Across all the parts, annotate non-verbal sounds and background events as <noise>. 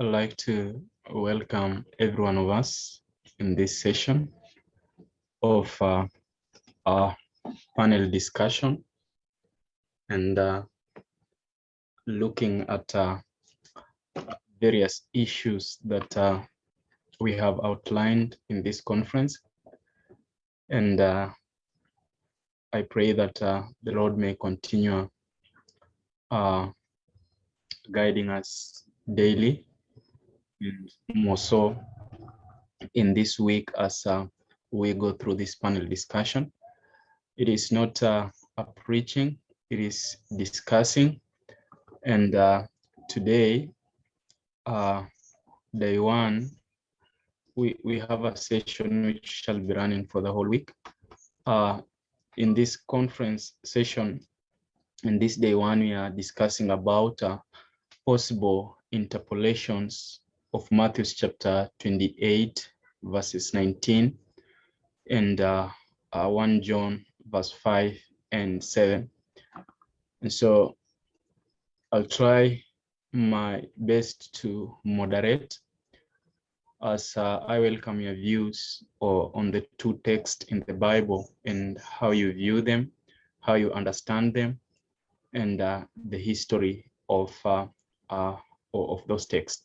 I'd like to welcome every one of us in this session of uh, our panel discussion and uh, looking at uh, various issues that uh, we have outlined in this conference. And uh, I pray that uh, the Lord may continue guiding us daily and more so in this week as uh, we go through this panel discussion. It is not uh, a preaching, it is discussing. And uh, today, uh, day one, we, we have a session which shall be running for the whole week. Uh, in this conference session, in this day one, we are discussing about uh, possible interpolations of Matthew chapter 28, verses 19, and uh, uh, 1 John verse 5 and 7. And so I'll try my best to moderate as uh, I welcome your views or on the two texts in the Bible and how you view them, how you understand them, and uh, the history of uh, uh of those texts.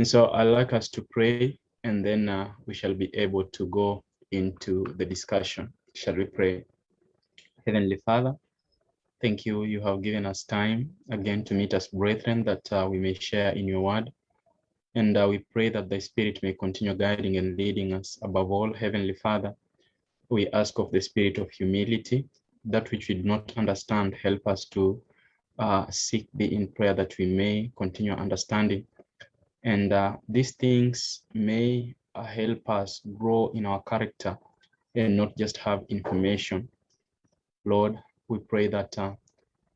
And so I'd like us to pray and then uh, we shall be able to go into the discussion. Shall we pray? Heavenly Father, thank you. You have given us time again to meet us brethren that uh, we may share in your word. And uh, we pray that the Spirit may continue guiding and leading us. Above all, Heavenly Father, we ask of the spirit of humility, that which we do not understand, help us to uh, seek thee in prayer that we may continue understanding and uh, these things may uh, help us grow in our character and not just have information. Lord, we pray that uh,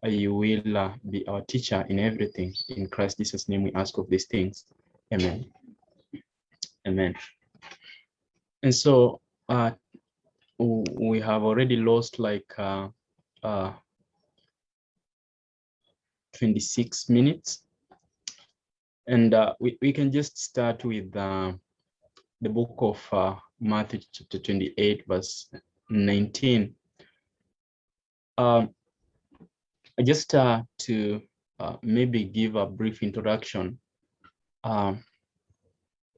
you will uh, be our teacher in everything. In Christ Jesus' name we ask of these things. Amen. Amen. And so uh, we have already lost like uh, 26 minutes and uh, we, we can just start with uh, the book of uh, Matthew chapter 28, verse 19. Um, just uh, to uh, maybe give a brief introduction. Um,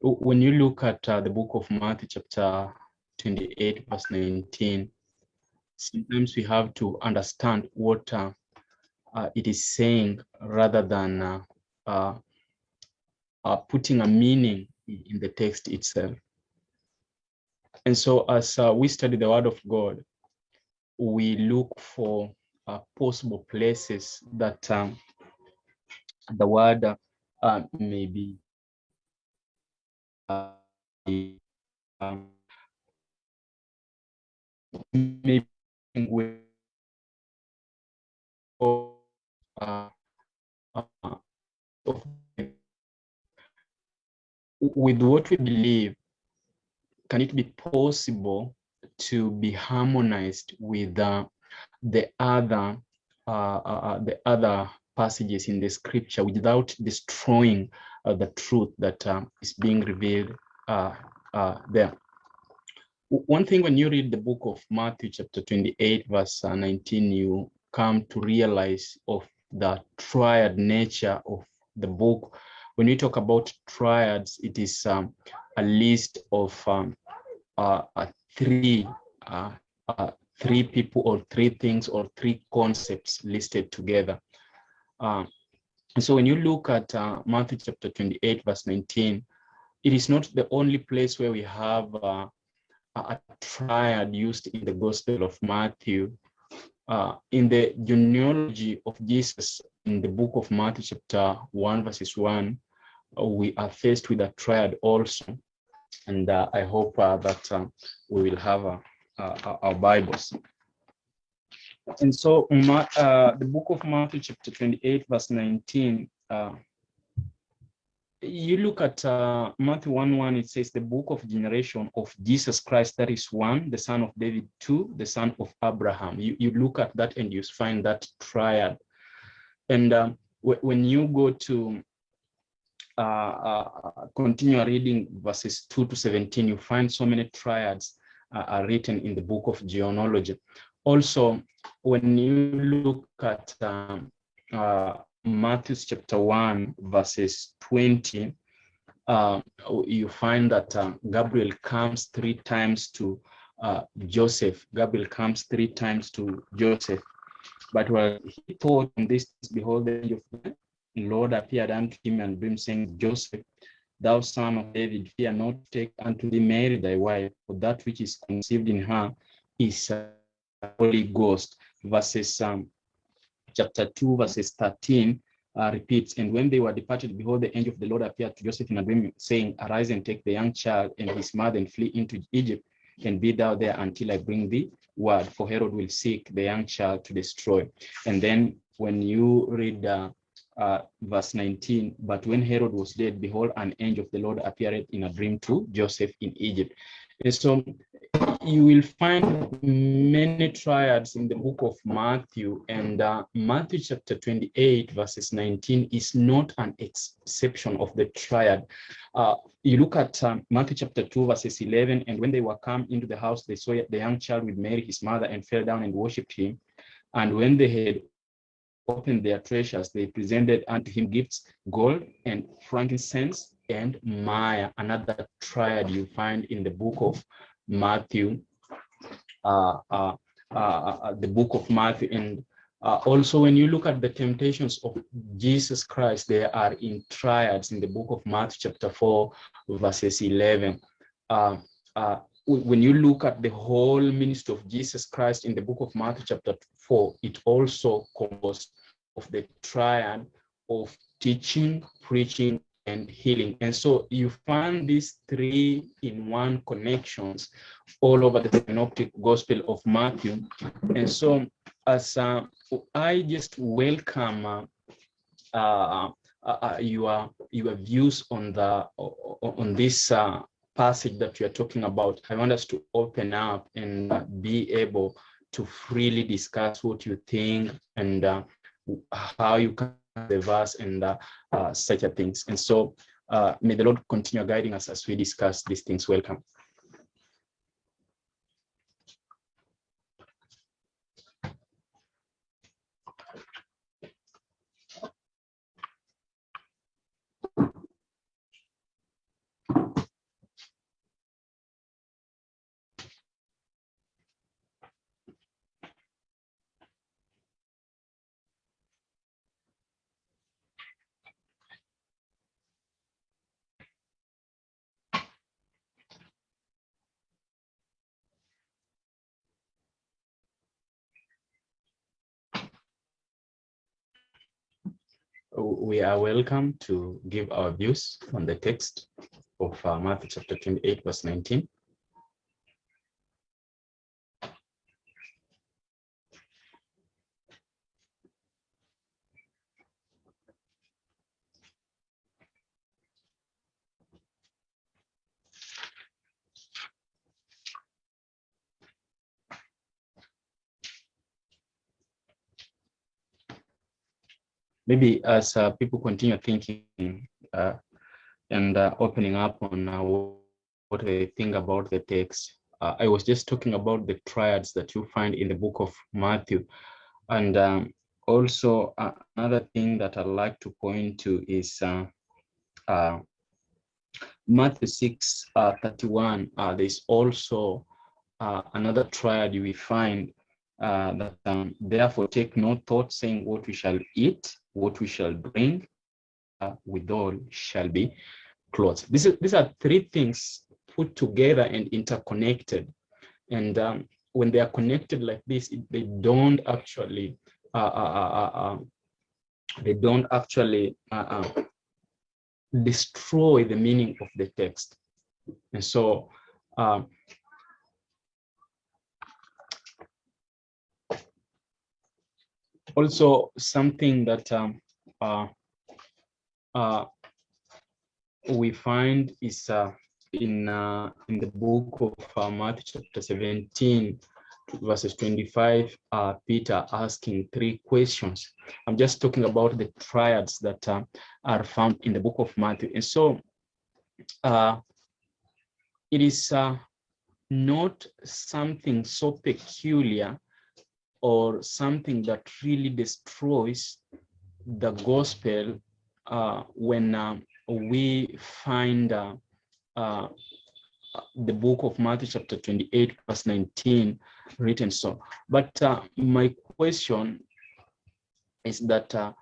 when you look at uh, the book of Matthew chapter 28, verse 19, sometimes we have to understand what it is saying rather than uh, putting a meaning in the text itself. And so as uh, we study the word of God, we look for uh, possible places that um, the word uh, may be uh, um, maybe with uh, uh, with what we believe, can it be possible to be harmonized with uh, the other uh, uh, uh the other passages in the scripture without destroying uh, the truth that um, is being revealed uh, there? One thing when you read the book of Matthew chapter 28 verse 19, you come to realize of the triad nature of the book when we talk about triads, it is um, a list of um, uh, uh, three uh, uh three people or three things or three concepts listed together. Um, so when you look at uh, Matthew chapter 28, verse 19, it is not the only place where we have uh, a triad used in the Gospel of Matthew. in the genealogy of Jesus in the book of Matthew chapter 1, verses 1, we are faced with a triad also. And uh, I hope uh, that uh, we will have uh, uh, our Bibles. And so uh, the book of Matthew chapter 28, verse 19, you look at Matthew 1, 1, it says the book of generation of Jesus Christ, that is one, the son of David, two, the son of Abraham. You, you look at that and you find that triad. And when you go to uh, uh, continue reading verses 2 to 17, you find so many triads uh, are written in the book of genealogy. Also, when you look at um, Matthew chapter 1, verses 20, uh, you find that uh, Gabriel comes three times to uh, Joseph. Gabriel comes three times to Joseph. But while he thought this, behold, the angel of the Lord appeared unto him and him saying, Joseph, thou son of David, fear not take unto thee Mary thy wife, for that which is conceived in her is Holy Ghost. Verses um, chapter 2, verses 13 uh, repeats, and when they were departed, behold, the angel of the Lord appeared to Joseph in a dream, saying, Arise and take the young child and his mother and flee into Egypt, and be thou there until I bring thee word, for Herod will seek the young child to destroy. And then when you read uh, uh, verse 19, but when Herod was dead, behold, an angel of the Lord appeared in a dream to Joseph in Egypt. And so you will find many triads in the book of Matthew and uh, Matthew chapter 28 verses 19 is not an exception of the triad. Uh, you look at um, Matthew chapter 2 verses 11 and when they were come into the house they saw the young child with Mary his mother and fell down and worshipped him and when they had opened their treasures they presented unto him gifts gold and frankincense and myrrh another triad you find in the book of Matthew, uh, uh, uh, the book of Matthew. And also when you look at the temptations of Jesus Christ, they are in triads in the book of Matthew chapter 4, verses 11 when you look at the whole ministry of Jesus Christ in the book of Matthew chapter 4, it also composed of the triad of teaching, preaching, and healing. And so you find these three in one connections all over the synoptic gospel of Matthew. And so as uh, I just welcome uh, uh, uh, uh your your views on the on this uh, passage that we are talking about, I want us to open up and be able to freely discuss what you think and how you can the verse and uh, uh, such a things. And so uh, may the Lord continue guiding us as we discuss these things. Welcome. We are welcome to give our views on the text of uh, Matthew chapter 28, verse 19. Maybe as uh, people continue thinking uh, and uh, opening up on uh, what they think about the text, uh, I was just talking about the triads that you find in the book of Matthew. And um, also uh, another thing that I'd like to point to is Matthew 6, 31, there's also another triad we find uh, that um, therefore take no thought saying what we shall eat what we shall bring uh, withal shall be clothes. This is, these are three things put together and interconnected. And um, when they are connected like this, they don't actually, uh, uh, uh, uh um, they don't actually uh, destroy the meaning of the text. And so um, also something that um, uh, uh, we find is uh, in uh, in the book of uh, Matthew chapter 17, verses 25, uh, Peter asking three questions. I'm just talking about the triads that are found in the book of Matthew. And so it is not something so peculiar or something that really destroys the gospel uh, when uh, we find uh, uh, the book of Matthew chapter 28 verse 19 written so. But uh, my question is that uh,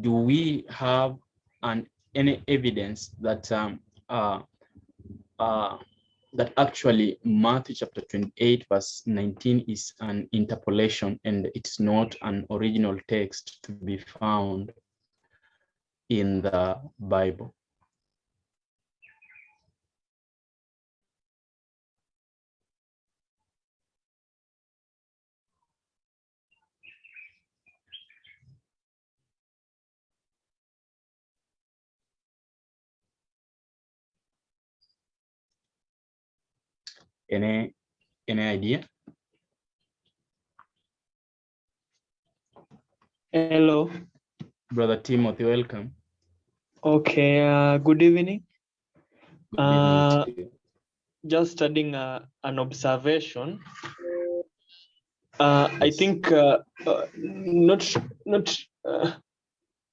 do we have an any evidence that um, that actually Matthew chapter 28 verse 19 is an interpolation and it's not an original text to be found in the Bible. Any any idea? Hello. Brother Timothy, welcome. Okay, uh, good evening. Good evening Uh. Just studying uh, an observation. Uh, I think uh, uh, not not. Uh,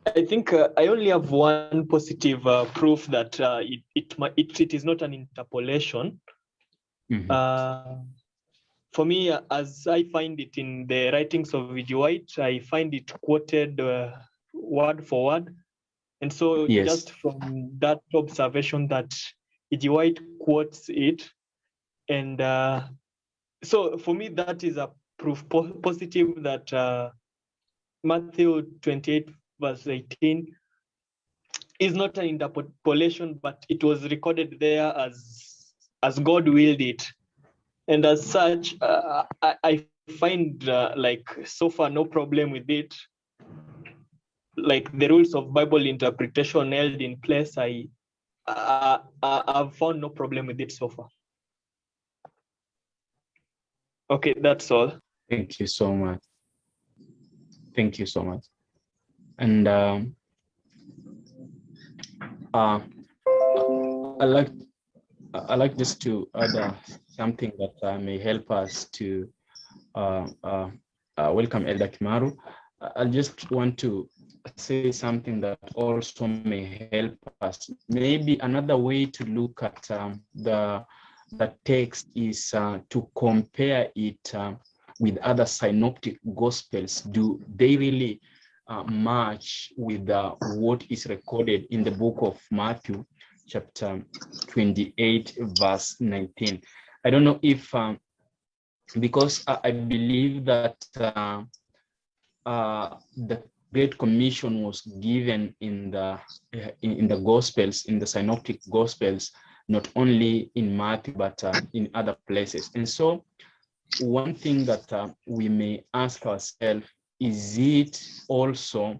I think uh, I only have one positive uh, proof that uh, it it, it it is not an interpolation. Mhm. Uh, for me, as I find it in the writings of E.G. White, I find it quoted uh, word for word. And so Yes. just from that observation that E.G. White quotes it, and uh, so for me, that is a proof po- positive that uh, Matthew 28 verse 18 is not an interpolation, but it was recorded there as as God willed it. And as such, uh, I, I find uh, like so far no problem with it. Like the rules of Bible interpretation held in place, I, uh, I I've found no problem with it so far. Okay, that's all. Thank you so much. Thank you so much. And um, uh, I like I like just to add uh, something that uh, may help us to uh, uh, uh, welcome Elder Kimaru. I- just want to say something that also may help us. Maybe another way to look at um, the the text is uh, to compare it with other synoptic gospels. Do they really match with what is recorded in the book of Matthew, chapter 28, verse 19? I don't know if, um, because I, I believe that uh, uh, the Great Commission was given in the in, in the Gospels, in the Synoptic Gospels, not only in Matthew but uh, in other places. And so, one thing that uh, we may ask ourselves is it also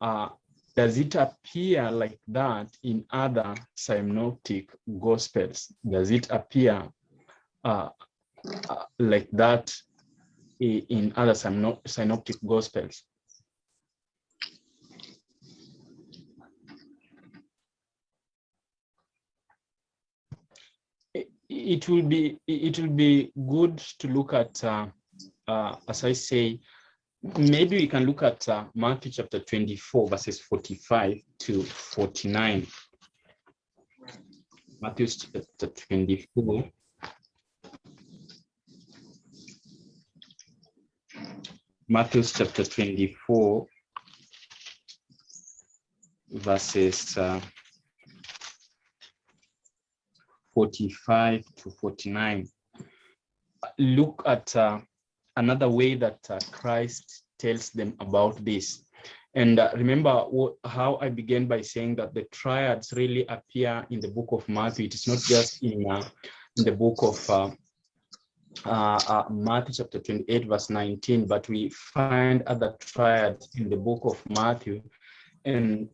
uh, does it appear like that in other synoptic gospels? Does it appear uh, uh, like that in other synoptic gospels? it it will be it will be good to look at uh, uh, as I say maybe we can look at uh, Matthew chapter 24 verses 45 to 49 Matthew chapter 24 Matthew chapter 24 verses uh, 45 to 49. Look at uh, another way that uh, Christ tells them about this. And uh, remember how I began by saying that the triads really appear in the book of Matthew. It is not just in, uh, in the book of uh, uh, uh, Matthew chapter 28, verse 19, but we find other triads in the book of Matthew. And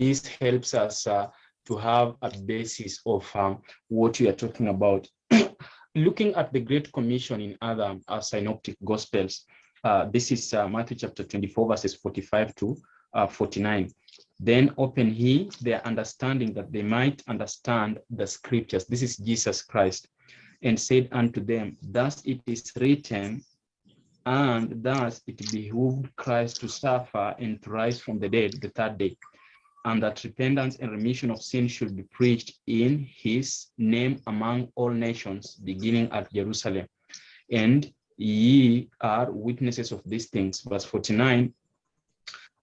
this helps us to have a basis of um, what we are talking about. <clears throat> looking at the Great Commission in other uh, synoptic gospels, uh, this is uh, Matthew chapter 24, verses 45 to uh, 49. Then open he their understanding that they might understand the scriptures. This is Jesus Christ. And said unto them, Thus it is written, and thus it behooved Christ to suffer and to rise from the dead the third day, and that repentance and remission of sin should be preached in his name among all nations, beginning at Jerusalem. And ye are witnesses of these things. Verse 49,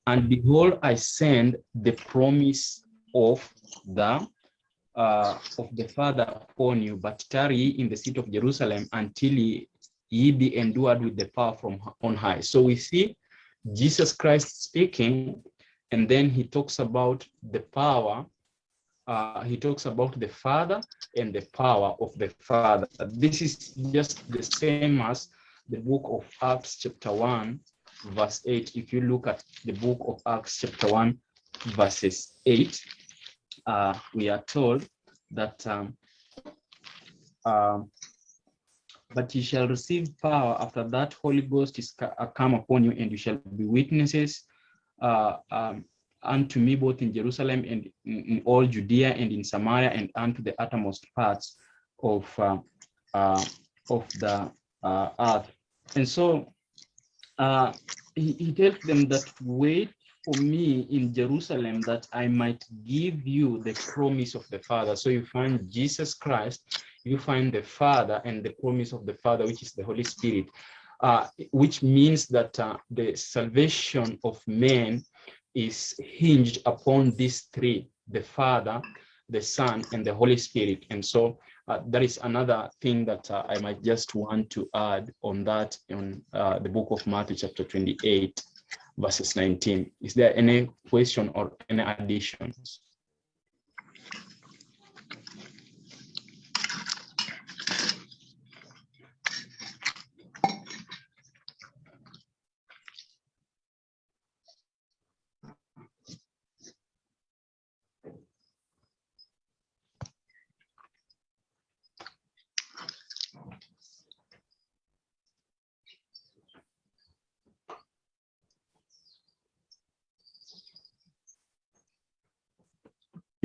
and behold, I send the promise of the uh, of the Father upon you, but tarry in the city of Jerusalem until ye, ye be endued with the power from on high. So we see Jesus Christ speaking, and then he talks about the power. Uh, he talks about the Father and the power of the Father. This is just the same as the book of Acts, chapter 1, verse 8. If you look at the book of Acts, chapter 1, verses 8, uh, we are told that um, um, but you shall receive power after that Holy Ghost is uh, come upon you, and you shall be witnesses uh, um, unto me both in Jerusalem and in, in, all Judea and in Samaria and unto the uttermost parts of uh, uh, of the uh, earth. And so uh, he, he tells them that wait for me in Jerusalem that I might give you the promise of the Father. So you find Jesus Christ, you find the Father and the promise of the Father, which is the Holy Spirit, uh, which means that uh, the salvation of men is hinged upon these three, the Father, the Son, and the Holy Spirit. And so uh, that is another thing that uh, I might just want to add on that in uh, the book of Matthew chapter 28 verses 19. Is there any question or any additions?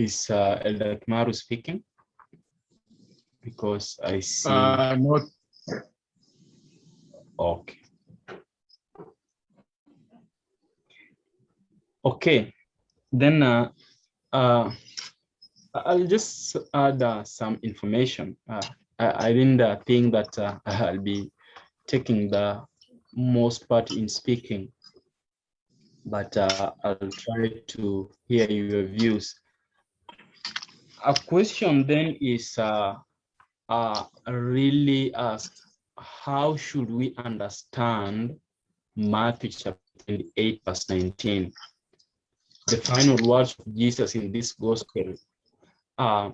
Is uh, Elder Maru speaking? Because I see. Uh, not. Okay. Okay, then uh, uh, I'll just add uh, some information. Uh, I, I didn't uh, think that uh, <laughs> I'll be taking the most part in speaking, but uh, I'll try to hear your views a question then is uh, uh, really asked, how should we understand Matthew chapter 28, verse 19? The final words of Jesus in this gospel uh,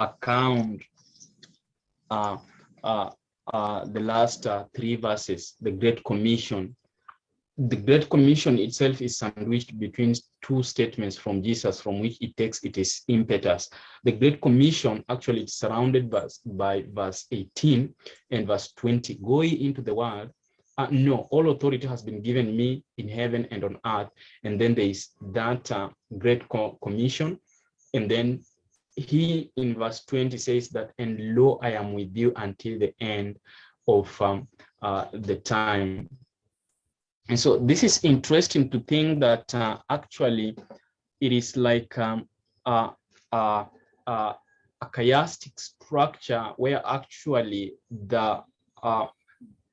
account uh, uh, uh, the last uh, three verses, the Great Commission, the Great Commission itself is sandwiched between two statements from Jesus from which it takes its impetus. The Great Commission actually is surrounded by, by verse 18 and verse 20. Go into the world. Uh, no, all authority has been given me in heaven and on earth. And then there is that uh, Great Co Commission. And then he in verse 20 says that, and lo, I am with you until the end of um, uh, the time. And so this is interesting to think that uh, actually it is like um, a, chiastic structure where actually the uh,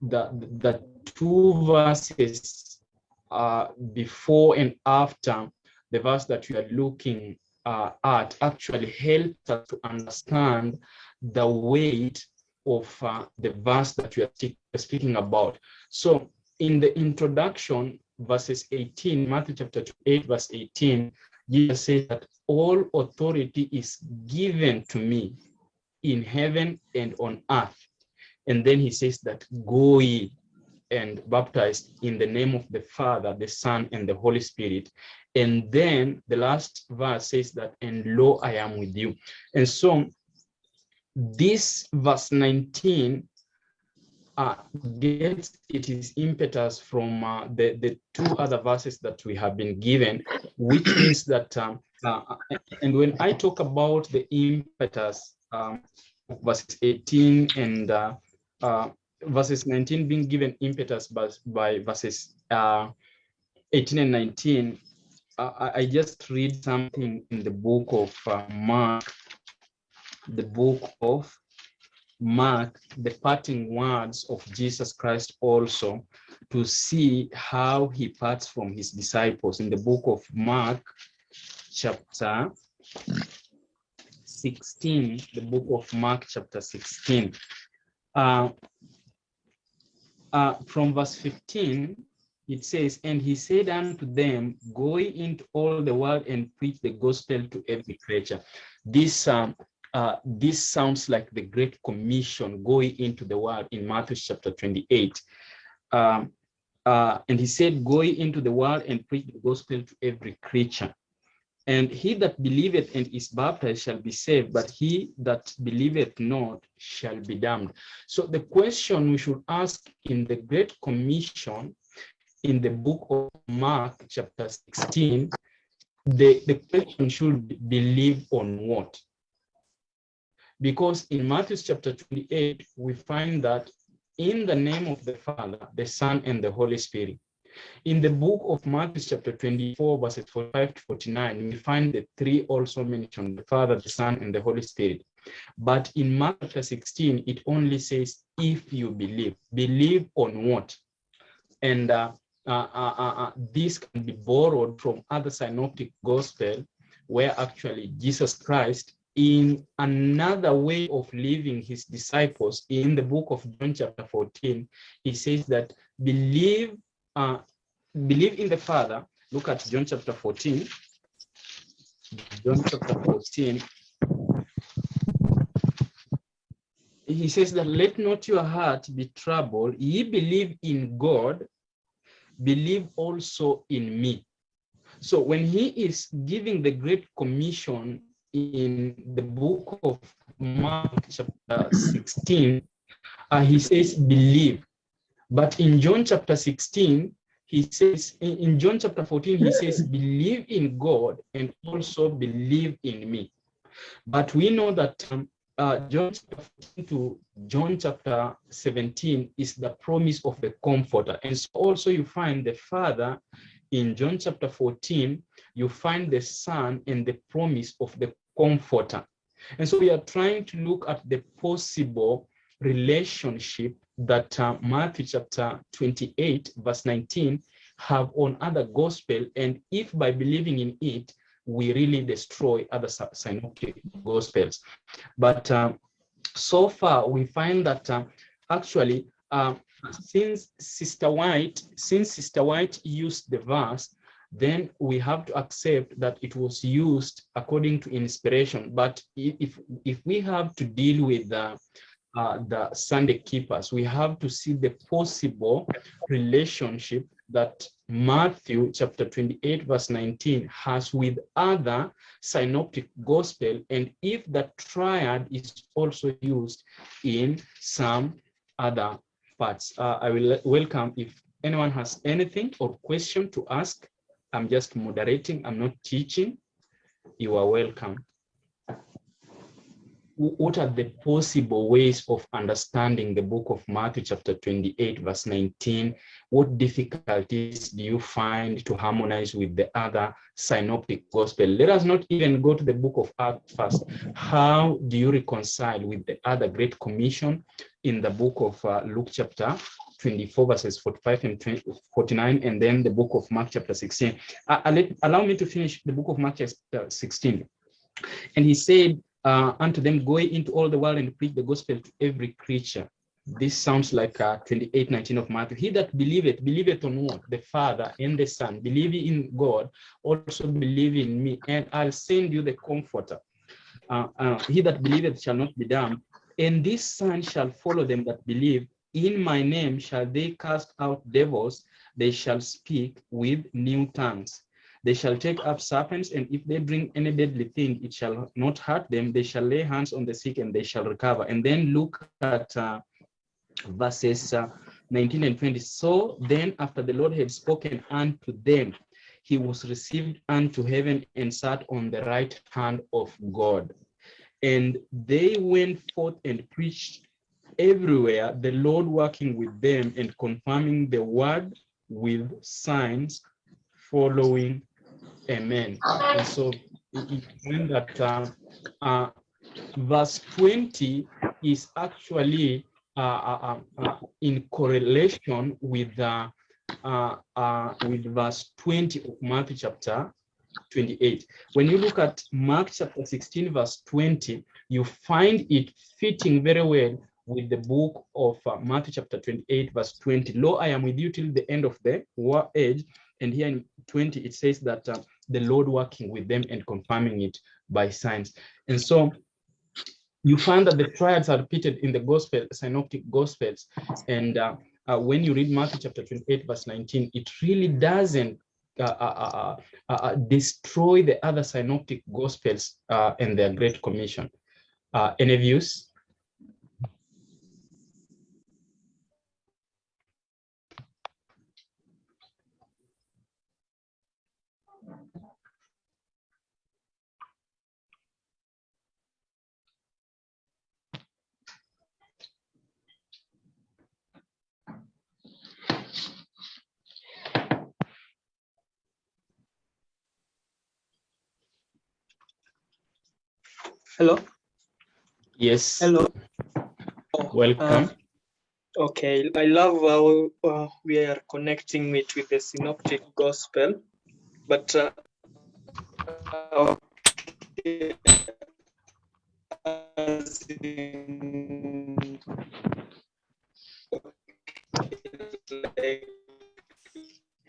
the the two verses uh, before and after the verse that you are looking uh, at actually help us to understand the weight of uh, the verse that you are speaking about. So in the introduction, verses 18, Matthew chapter 8, verse 18, Jesus says that all authority is given to me in heaven and on earth. And then he says that go ye and baptize in the name of the Father, the Son, and the Holy Spirit. And then the last verse says that, and lo, I am with you. And so this verse 19 uh, gets its impetus from uh, the, the two other verses that we have been given, which <clears throat> means that, um, uh, and when I talk about the impetus, um, verses 18 and uh, uh, verses 19 being given impetus by, by verses uh, 18 and 19, I, I, just read something in the book of Mark, the book of Mark, the parting words of Jesus Christ also to see how he parts from his disciples in the book of Mark, chapter 16, the book of Mark, chapter 16. Uh, uh, from verse 15, it says, And he said unto them, Go into all the world and preach the gospel to every creature. This um, uh, this sounds like the Great Commission going into the world in Matthew chapter 28. Um, uh, and he said, go into the world and preach the gospel to every creature. And he that believeth and is baptized shall be saved, but he that believeth not shall be damned. So the question we should ask in the Great Commission in the book of Mark chapter 16, the, the question should be believe on what? Because in Matthew chapter 28, we find that in the name of the Father, the Son, and the Holy Spirit. In the book of Matthew chapter 24, verses 45 to 49, we find the three also mentioned, the Father, the Son, and the Holy Spirit. But in chapter 16, it only says, if you believe. Believe on what? And uh, uh, uh, uh, uh this can be borrowed from other synoptic gospel, where actually Jesus Christ in another way of leaving his disciples in the book of John chapter 14, he says that believe, uh, believe in the Father. Look at John chapter 14. John chapter 14. He says that let not your heart be troubled. Ye believe in God, believe also in me. So when he is giving the Great Commission in the book of Mark chapter 16, uh, he says, believe. But in John chapter 16, he says, in, John chapter 14, he says, believe in God and also believe in me. But we know that um, uh, John chapter 14 to John chapter 17 is the promise of the comforter. And so also you find the Father in John chapter 14, you find the Son and the promise of the comforter. And so we are trying to look at the possible relationship that uh, Matthew chapter 28, verse 19, have on other gospel. And if by believing in it, we really destroy other synoptic gospels. But uh, so far, we find that uh, actually, uh, since Sister White, since Sister White used the verse, then we have to accept that it was used according to inspiration. But if, if we have to deal with the, uh, the Sunday keepers, we have to see the possible relationship that Matthew chapter 28 verse 19 has with other synoptic gospel and if the triad is also used in some other parts. Uh, I will welcome if anyone has anything or question to ask I'm just moderating, I'm not teaching. You are welcome. What are the possible ways of understanding the book of Matthew chapter 28 verse 19? What difficulties do you find to harmonize with the other synoptic gospel? Let us not even go to the book of Acts first. How do you reconcile with the other great commission in the book of uh, Luke chapter 24 verses 45 and 20, 49 and then the book of Mark chapter 16. Uh, let, allow me to finish the book of Mark chapter 16. And he said uh, unto them, go into all the world and preach the gospel to every creature. This sounds like uh, 28, 19 of Matthew. He that believeth, believeth on what? The Father and the Son. Believe in God, also believe in me, and I'll send you the Comforter. Uh, uh, he that believeth shall not be damned, and this sign shall follow them that believe in my name shall they cast out devils, they shall speak with new tongues. They shall take up serpents, and if they bring any deadly thing, it shall not hurt them. They shall lay hands on the sick, and they shall recover. And then look at uh, verses uh, 19 and 20. So then, after the Lord had spoken unto them, he was received unto heaven and sat on the right hand of God. And they went forth and preached everywhere, the Lord working with them and confirming the word with signs following. Amen. And so means that uh, uh, verse 20 is actually uh, uh, uh, uh in correlation with with verse 20 of Matthew chapter 28. When you look at Mark chapter 16, verse 20, you find it fitting very well with the book of uh, Matthew chapter 28, verse 20. Lo, I am with you till the end of the war age. And here in 20, it says that uh, the Lord working with them and confirming it by signs. And so you find that the triads are repeated in the gospel, synoptic gospels. And uh, uh, when you read Matthew chapter 28, verse 19, it really doesn't uh, uh, uh, destroy the other synoptic gospels and their great commission. any views? Hello. Yes. Hello. Welcome. Uh, okay, I love how uh, we are connecting it with the synoptic gospel, but uh, okay.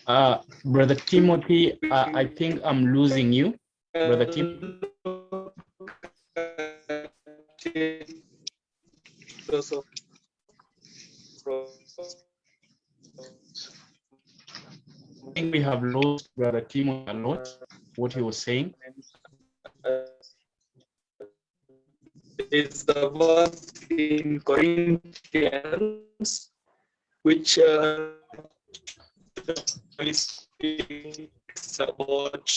Uh, Brother Timothy, uh, I think I'm losing you. Brother Tim. I think we have lost Brother Timo a lot, what he was saying. It's the verse in Corinthians, which uh, about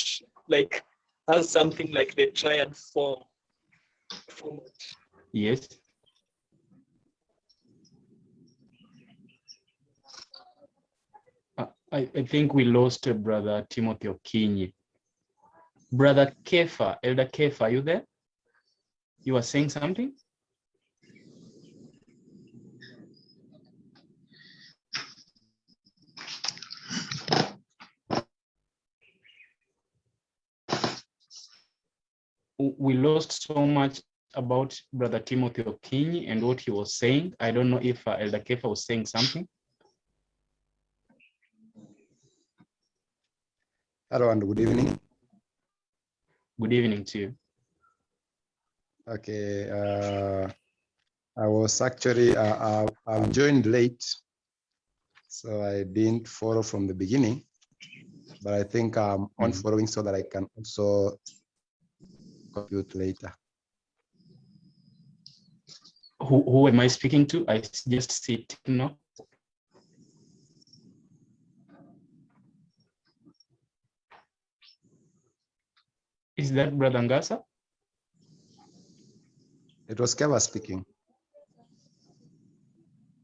like has something like the triad form. Yes. I, I think we lost uh, Brother Timothy Okinyi. Brother Kefa, Elder Kefa, are you there? You are saying something? we lost so much about Brother Timothy Okinyi and what he was saying. I don't know if uh, Elder Kefa was saying something. Hello and good evening. Good evening to you. Okay, uh, I was actually, uh, I, I joined late, so I didn't follow from the beginning, but I think I'm on mm -hmm. following so that I can also compute later. Who, who am I speaking to? I just see no. Is that Brother Ngasa? It was Kefa speaking.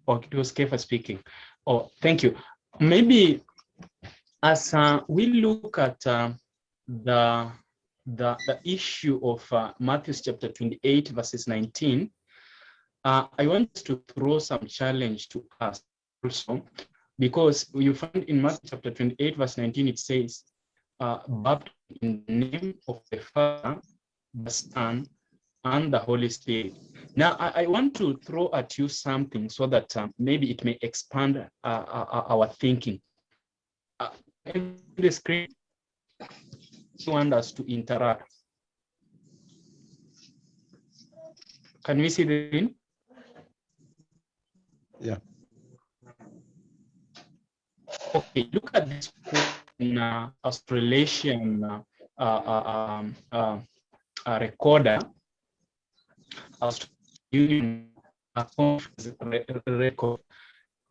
Oh, it was Kefa speaking. Oh, thank you. Maybe as uh, we look at uh, the the, the issue of uh, Matthew chapter 28, verses 19, uh, I want to throw some challenge to us also, because you find in Matthew chapter 28, verse 19, it says, uh, baptized in the name of the Father, the Son, and the Holy Spirit. Now, I, I want to throw at you something so that um, maybe it may expand uh, our, uh, our thinking. Uh, in the screen, want us to interact. Can we see the screen? Yeah. Okay, look at this. an uh, Australasian uh, uh, um, uh, uh, recorder, Australian uh, record.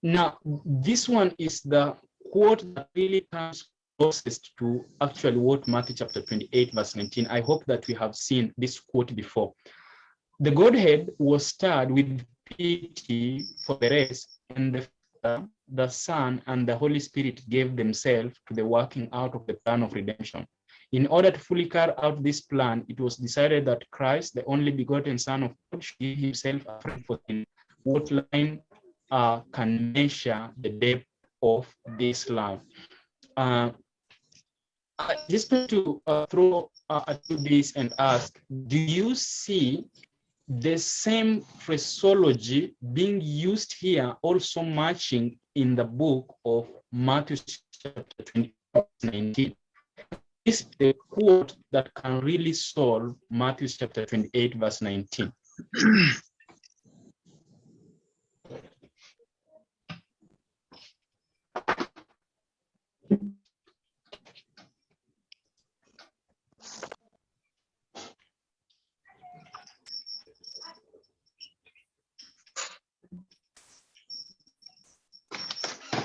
Now, this one is the quote that really comes closest to actually what Matthew chapter 28, verse 19. I hope that we have seen this quote before. The Godhead was stirred with pity for the race, and the Father, the Son, and the Holy Spirit gave themselves to the working out of the plan of redemption. In order to fully carry out this plan, it was decided that Christ, the only begotten Son of God, should give himself up for sin. What line uh, can measure the depth of this love? Uh, I just want to uh, throw uh, you this and ask, do you see the same phraseology being used here also matching in the book of Matthew chapter 20, 19? This is the quote that can really solve Matthew chapter 28 verse 19.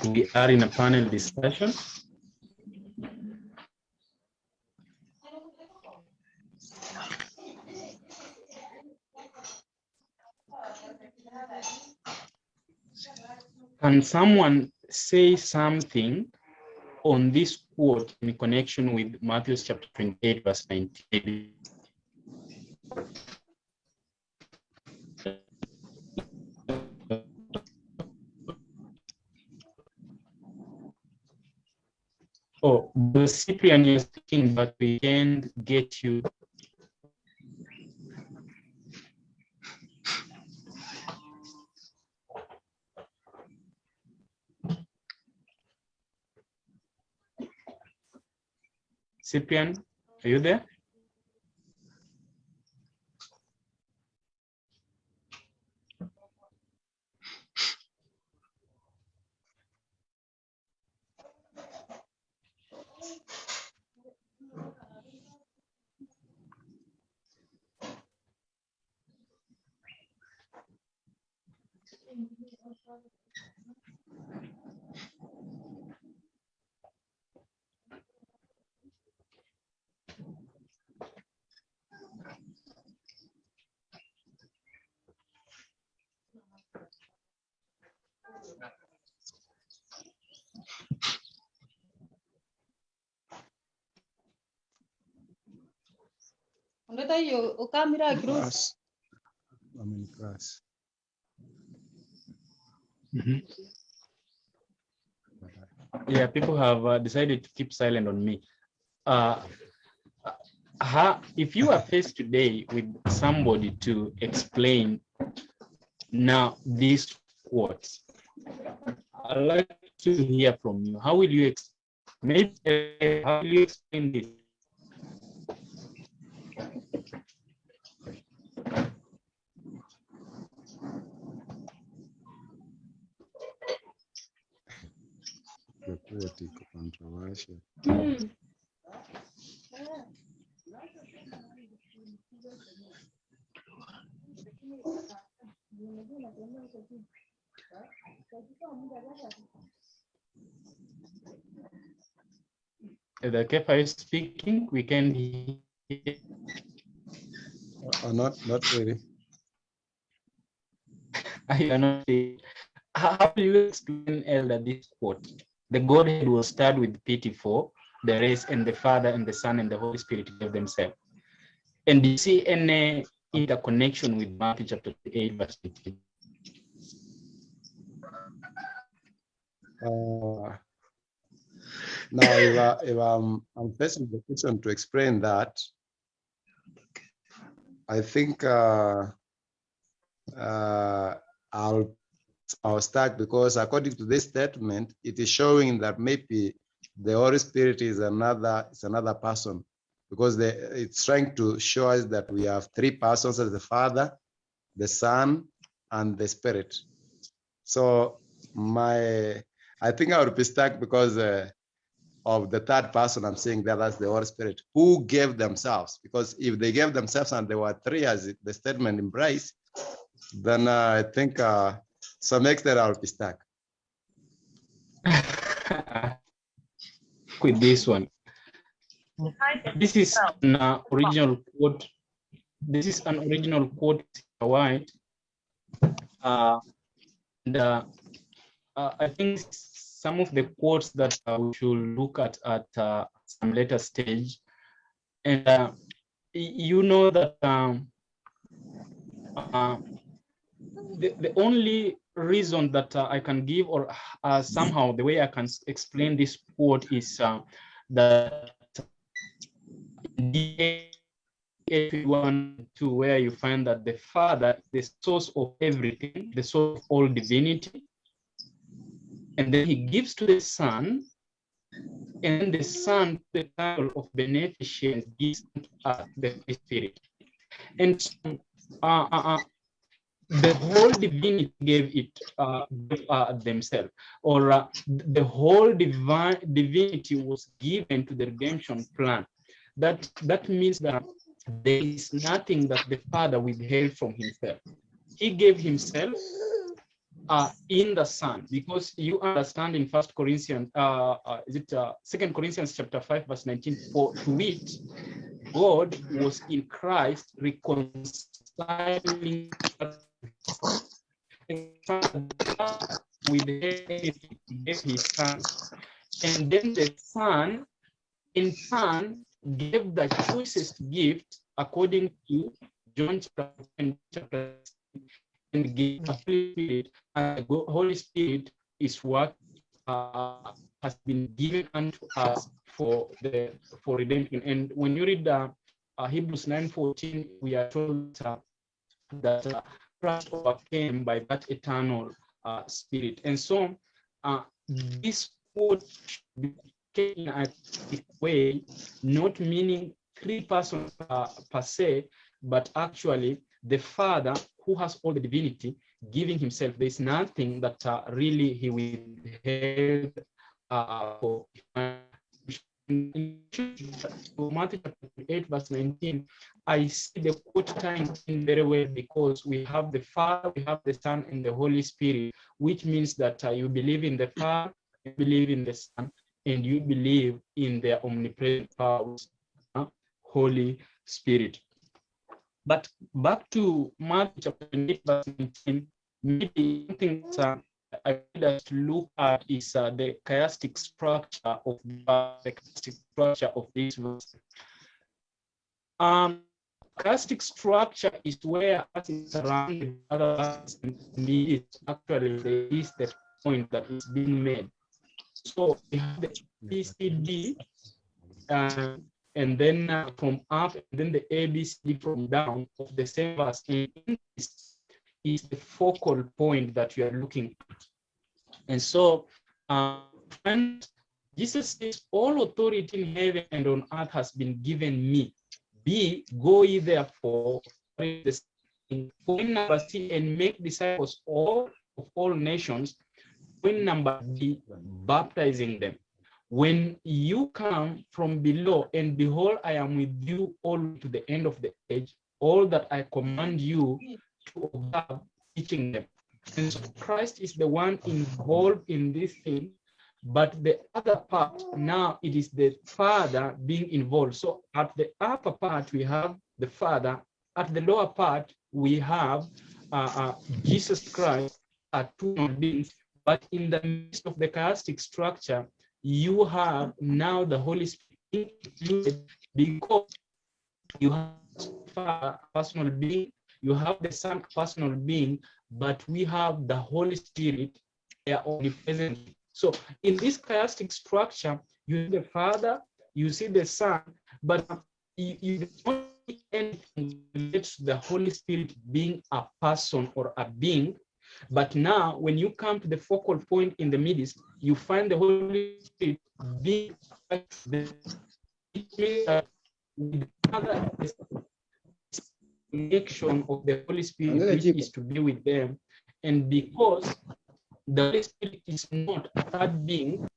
We are in a panel discussion. Can someone say something on this quote in connection with Matthew chapter 28, verse 19? The Cyprian you're speaking, but we can't get you. Cyprian, are you there? Ongeta hiyo ukamira kirusi. Class. I'm in. Yeah, people have uh, decided to keep silent on me. Uh, how, if you are faced today with somebody to explain now these quotes, I'd like to hear from you. How will you ex- maybe uh, how will you explain this? The quote iko controversial. The Kefa is speaking, we can hear. Uh, not, not really. I cannot say. How how do you explain, Elder, this quote? The Godhead was stirred with pity for the race, and the Father and the Son and the Holy Spirit gave themselves. And do you see any interconnection with Matthew chapter 8, verse 15? Uh, Now, if, if I'm, I'm facing the question to explain that, I think uh, uh, I'll I'll start because according to this statement, it is showing that maybe the Holy Spirit is another is another person because the, it's trying to show us that we have three persons as the Father, the Son, and the Spirit. So my I think I would be stuck because uh, of the third person, I'm saying that that's the Holy Spirit, who gave themselves. Because if they gave themselves and there were three, as the statement implies, then uh, I think uh, some extent I'll be stuck. with this one. This is an original quote. This is an original quote, White. Uh, and, uh, uh, I think some of the quotes that uh, we should look at at uh, some later stage. And you know that um, the, the only reason that uh, I can give or uh, somehow the way I can explain this quote is uh, that one to where you find that the father the source of everything the source of all divinity and then he gives to the son and the son the title of beneficence gives us the spirit. And uh, uh, uh, the whole divinity gave it uh, uh, themselves. Or uh, the whole divine divinity was given to the redemption plan. That that means that there is nothing that the father withheld from himself. He gave himself uh, in the son. Because you understand in first corinthians uh, uh is it uh, second corinthians chapter 5 verse 19 for to it god was in christ reconciling with his son and then the son in turn gave the choicest gift according to John chapter 10, chapter 6, and gave the Spirit. And the Holy Spirit is what uh, has been given unto us for the for redemption. And when you read uh, uh, Hebrews 9:14, we are told uh, that crushed, overcame by that eternal uh, spirit. And so uh, mm. this would be a way, not meaning three persons uh, per se, but actually the Father who has all the divinity giving himself. There's nothing that uh, really he withheld uh, for. 28 verse 19, I see the quote time very well because we have the Father, we have the Son, and the Holy Spirit, which means that uh, you believe in the Father, you believe in the Son, and you believe in their omnipresent power, uh, Holy Spirit. But back to Matthew chapter 8, verse 19, maybe something uh, I would like to look at is uh, the chiastic structure of the, the chiastic structure of this verse. Um, chiastic structure is where is surrounded by other me is actually is the point that is being made. So we have the BCD, uh, and then uh, from up, and then the ABCD from down of the same verse. Is the focal point that you are looking at. And so, uh, and Jesus says, all authority in heaven and on earth has been given me. B, go ye therefore, point number C, and make disciples all of all nations. Point number B, baptizing them. When you come from below, and behold, I am with you all to the end of the age, all that I command you to observe, teaching them. And so Christ is the one involved in this thing, but the other part now it is the Father being involved. So at the upper part we have the Father, at the lower part we have uh, uh, Jesus Christ, are two beings. But in the midst of the chiastic structure, you have now the Holy Spirit because you have personal being, you have the Son personal being, but we have the Holy Spirit, they are omnipresent. So in this chiastic structure, you see the Father, you see the Son, but you, you don't see anything relates to the Holy Spirit being a person or a being. But now, when you come to the focal point in the midst, you find the Holy Spirit being the it means that with the Father is connection of the Holy Spirit, which is to be with them. And because the Holy Spirit is not a third being,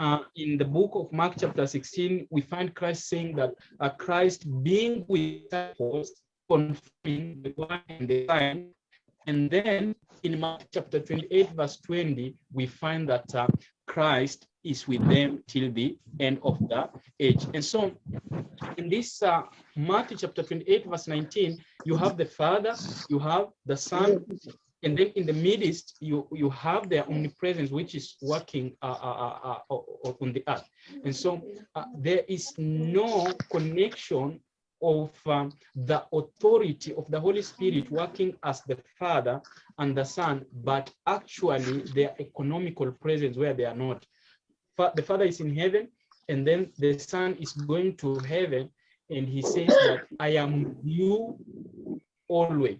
uh, in the book of Mark chapter 16, we find Christ saying that uh, Christ being with disciples, confirming the word and the sign. And then in Mark chapter 28, verse 20, we find that uh, Christ is with them till the end of the age. And so in this uh, Matthew chapter 28, verse 19, you have the Father, you have the Son, and then in the midst, you, you have their omnipresence, which is working uh, uh, uh, uh, on the earth. And so uh, there is no connection of um, the authority of the Holy Spirit working as the Father and the Son, but actually their economical presence where they are not. The Father is in heaven, and then the Son is going to heaven, and he says that I am you always.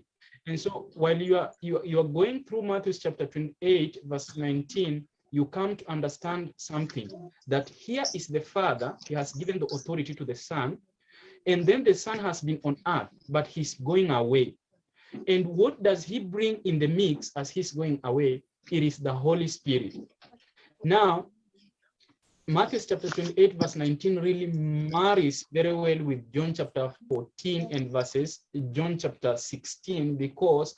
And so while you are you, you are going through Matthew chapter 28, verse 19, you come to understand something that here is the Father, he has given the authority to the Son, and then the Son has been on earth, but he's going away. And what does he bring in the mix as he's going away? It is the Holy Spirit. Now, Matthew chapter 28, verse 19 really marries very well with John chapter 14 and verses John chapter 16, because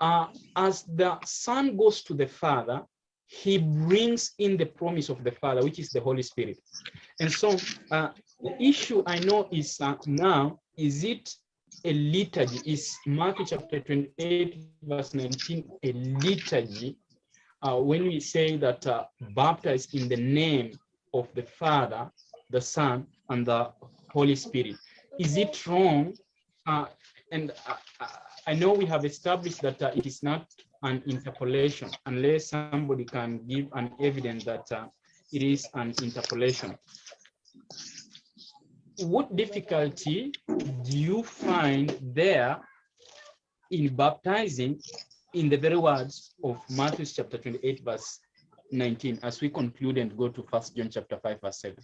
uh, as the Son goes to the Father, he brings in the promise of the Father, which is the Holy Spirit. And so uh, the issue I know is uh, now, is it a liturgy? Is Matthew chapter 28, verse 19 a liturgy? Uh, when we say that uh, baptized in the name of the Father, the Son, and the Holy Spirit. Is it wrong? Uh, and uh, uh, I know we have established that uh, it is not an interpolation unless somebody can give an evidence that it is an interpolation. What difficulty do you find there in baptizing in the very words of Matthew chapter 28, verse 19, as we conclude and go to First John chapter 5, verse 7.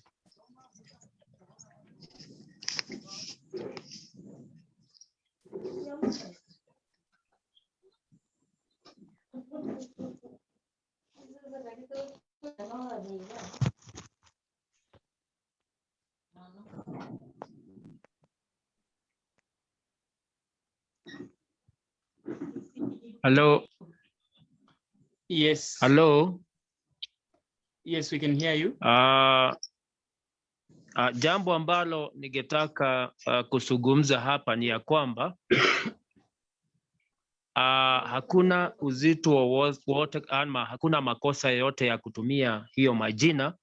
Hello, Yes. hello. Yes, we can hear you. Uh, uh, jambo ambalo nigetaka uh, kuzungumza hapa ni ya kwamba uh, <coughs> hakuna uzito wa wowote ama hakuna makosa yote ya kutumia hiyo majina,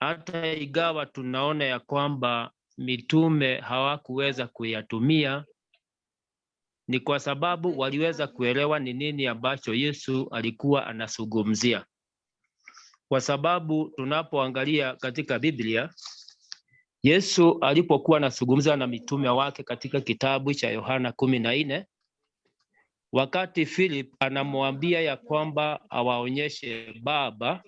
hata igawa tunaona ya kwamba mitume hawakuweza kuyatumia ni kwa sababu waliweza kuelewa ni nini ambacho Yesu alikuwa anazungumzia. Kwa sababu tunapoangalia katika Biblia, Yesu alipokuwa anazungumza na mitume wake katika kitabu cha Yohana kumi na nne, wakati Philip anamwambia ya kwamba awaonyeshe Baba,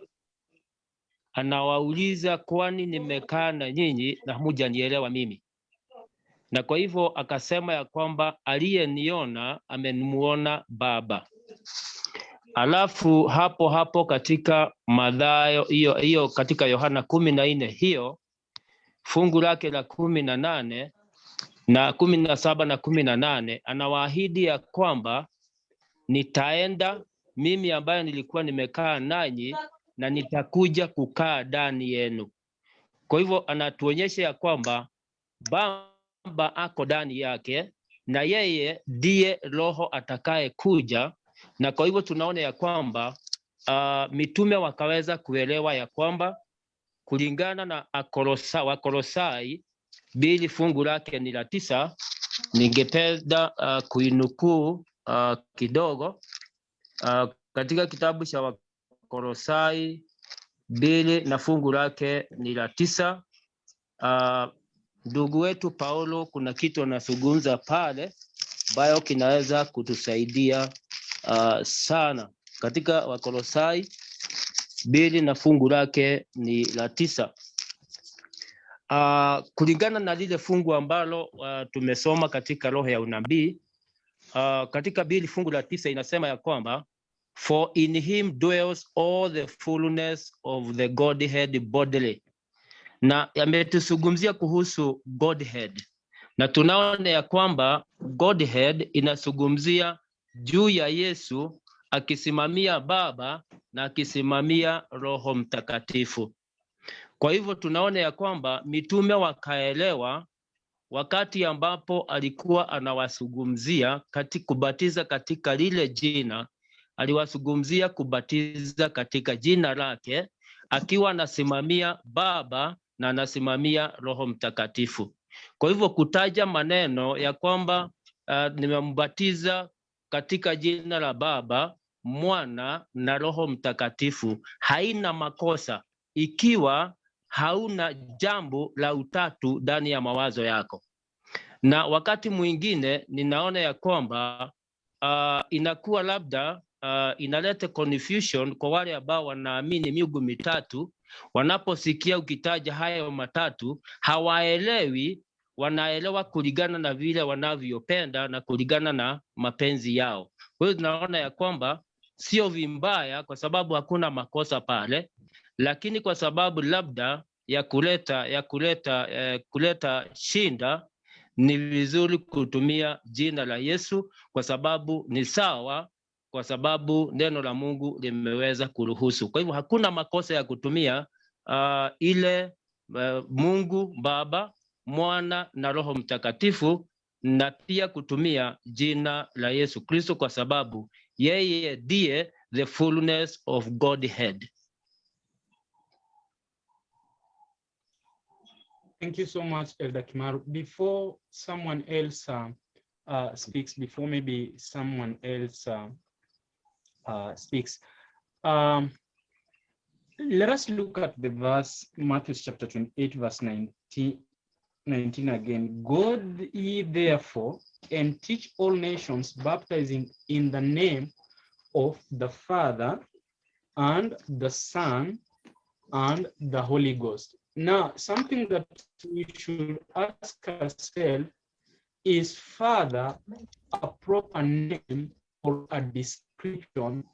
anawauliza kwani nimekaa na nyinyi na hamujanielewa mimi? Na kwa hivyo akasema ya kwamba aliyeniona amemuona Baba. Alafu hapo hapo katika Mathayo hiyo hiyo katika Yohana kumi na nne hiyo fungu lake la kumi na nane na kumi na saba na kumi na nane anawaahidi ya kwamba nitaenda mimi ambayo nilikuwa nimekaa nanyi na nitakuja kukaa ndani yenu. Kwa hivyo anatuonyesha ya kwamba Baba ako ndani yake na yeye ndiye Roho atakaye kuja, na kwa hivyo tunaona ya kwamba uh, mitume wakaweza kuelewa ya kwamba kulingana na Akolosa, Wakolosai mbili fungu lake ni la tisa. Ningependa uh, kuinukuu uh, kidogo uh, katika kitabu cha Wakolosai bili na fungu lake ni la tisa. Uh, ndugu wetu Paulo kuna kitu anazungumza pale ambayo kinaweza kutusaidia uh, sana katika Wakolosai mbili na fungu lake ni la tisa. Uh, kulingana na lile fungu ambalo uh, tumesoma katika roho ya unabii uh, katika bili fungu la tisa inasema ya kwamba for in him dwells all the fullness of the Godhead bodily. Na yametuzungumzia kuhusu Godhead, na tunaona ya kwamba Godhead inazungumzia juu ya Yesu akisimamia Baba na akisimamia Roho Mtakatifu. Kwa hivyo tunaona ya kwamba mitume wakaelewa wakati ambapo alikuwa anawazungumzia kati kubatiza katika lile jina, aliwazungumzia kubatiza katika jina lake, akiwa anasimamia Baba na anasimamia Roho Mtakatifu. Kwa hivyo kutaja maneno ya kwamba uh, nimembatiza katika jina la Baba, Mwana na Roho Mtakatifu haina makosa ikiwa hauna jambo la utatu ndani ya mawazo yako. Na wakati mwingine ninaona ya kwamba uh, inakuwa labda uh, inaleta confusion kwa wale ambao wanaamini miungu mitatu. Wanaposikia ukitaja hayo matatu, hawaelewi, wanaelewa kulingana na vile wanavyopenda na kulingana na mapenzi yao. Kwa hiyo tunaona ya kwamba sio vimbaya, kwa sababu hakuna makosa pale, lakini kwa sababu labda ya kuleta ya kuleta eh, kuleta shinda, ni vizuri kutumia jina la Yesu kwa sababu ni sawa, kwa sababu neno la Mungu limeweza kuruhusu. Kwa hivyo hakuna makosa ya kutumia uh, ile uh, Mungu Baba, Mwana na Roho Mtakatifu na pia kutumia jina la Yesu Kristo kwa sababu yeye ndiye the fullness of Godhead. Thank you so much, Elder Kimaru. Before someone else uh, uh, speaks, before maybe someone else uh, uh, speaks, um, let us look at the verse, Matthew chapter 28, verse 19, 19 again. Go ye therefore and teach all nations, baptizing in the name of the Father and the Son and the Holy Ghost. Now, something that we should ask ourselves is Father a proper name or a description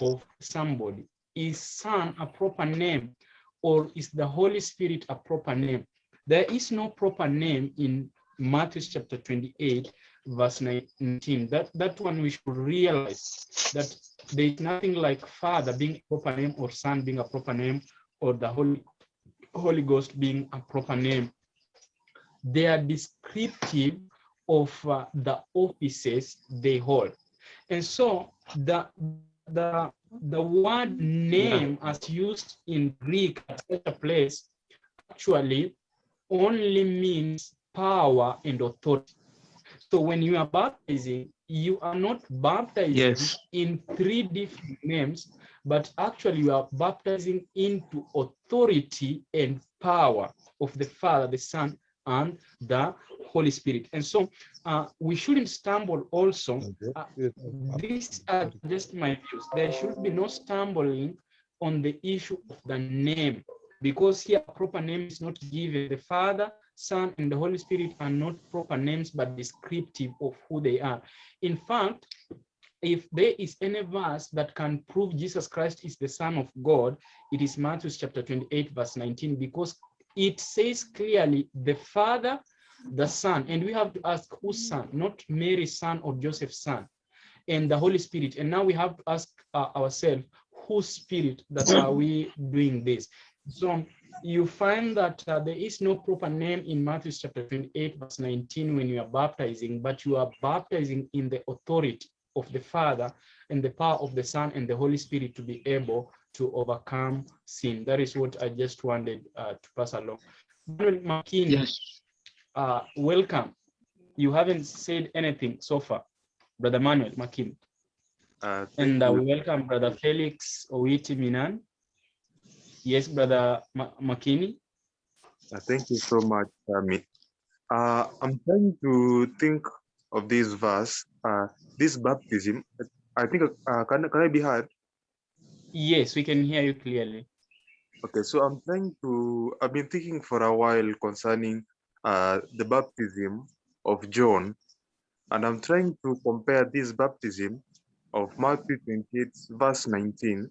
of somebody? Is Son a proper name or is the Holy Spirit a proper name? There is no proper name in Matthew chapter 28, verse 19. That, that one we should realize that there is nothing like Father being a proper name or Son being a proper name or the Holy Holy Ghost being a proper name. They are descriptive of uh, the offices they hold. And so the, the, the word name as used in Greek at such a place actually only means power and authority. So when you are baptizing, you are not baptizing Yes. in three different names, but actually you are baptizing into authority and power of the Father, the Son, and the Holy Spirit. And so uh, we shouldn't stumble also. Uh, these are just my views. There should be no stumbling on the issue of the name, because here proper name is not given. The Father, Son, and the Holy Spirit are not proper names, but descriptive of who they are. In fact, if there is any verse that can prove Jesus Christ is the Son of God, it is Matthew chapter 28, verse 19, because it says clearly the Father, the Son, and we have to ask whose son, not Mary's son or Joseph's son, and the Holy Spirit. And now we have to ask uh, ourselves, whose spirit that are we doing this? So you find that uh, there is no proper name in Matthew chapter 28, verse 19, when you are baptizing, but you are baptizing in the authority of the Father and the power of the Son and the Holy Spirit to be able to overcome sin. That is what I just wanted uh, to pass along. Manuel Yes. Uh, welcome. You haven't said anything so far, Brother Manuel Makini. Uh, And uh, we welcome Brother Felix Owiti Minan. Yes, Brother Ma- Makini. Uh, thank you so much, Tammy. Uh, I'm trying to think of this verse, uh, this baptism. I think, uh, can, can I be heard? Yes, we can hear you clearly. Okay, so I'm trying to, I've been thinking for a while concerning uh, the baptism of John, and I'm trying to compare this baptism of Matthew 28, verse 19,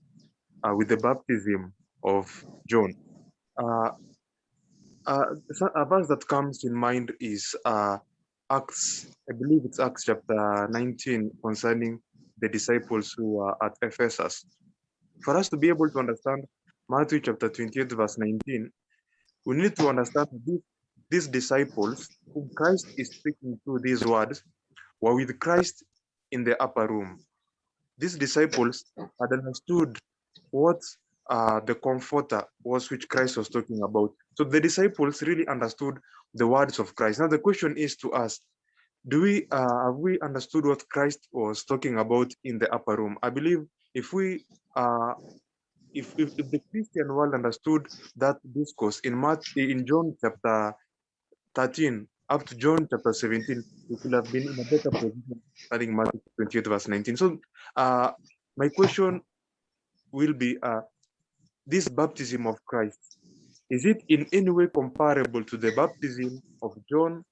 uh, with the baptism of John. Uh, uh, a verse that comes in mind is uh, Acts, I believe it's Acts chapter 19, concerning the disciples who are at Ephesus. For us to be able to understand Matthew chapter 28, verse 19, we need to understand that these, disciples, whom Christ is speaking through these words, were with Christ in the upper room. These disciples had understood what uh, the comforter was which Christ was talking about. So the disciples really understood the words of Christ. Now the question is to us, do we uh, have we understood what Christ was talking about in the upper room? I believe if we uh, if, if, if the Christian world understood that discourse in Matthew, in John chapter 13 up to John chapter 17, we could have been in a better position studying Matthew 28 verse 19. So uh, my question will be uh, this baptism of Christ, is it in any way comparable to the baptism of John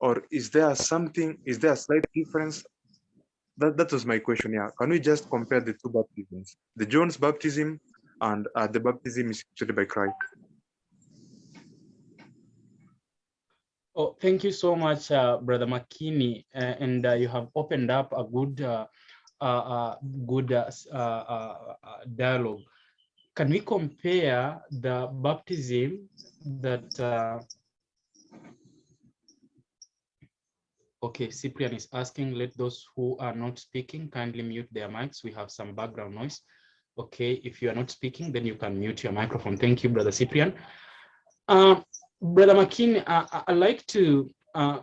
or is there something, is there a slight difference? That, that was my question, yeah. Can we just compare the two baptisms, the John's baptism and uh, the baptism is actually by Christ? Oh, thank you so much, uh, Brother Makini, uh, and uh, you have opened up a good, uh, good uh, uh, dialogue. Can we compare the baptism that? Okay, Cyprian is asking. Let those who are not speaking kindly mute their mics. We have some background noise. Okay, if you are not speaking, then you can mute your microphone. Thank you, Brother Cyprian. Uh, Brother Makini, I, I- like to, uh,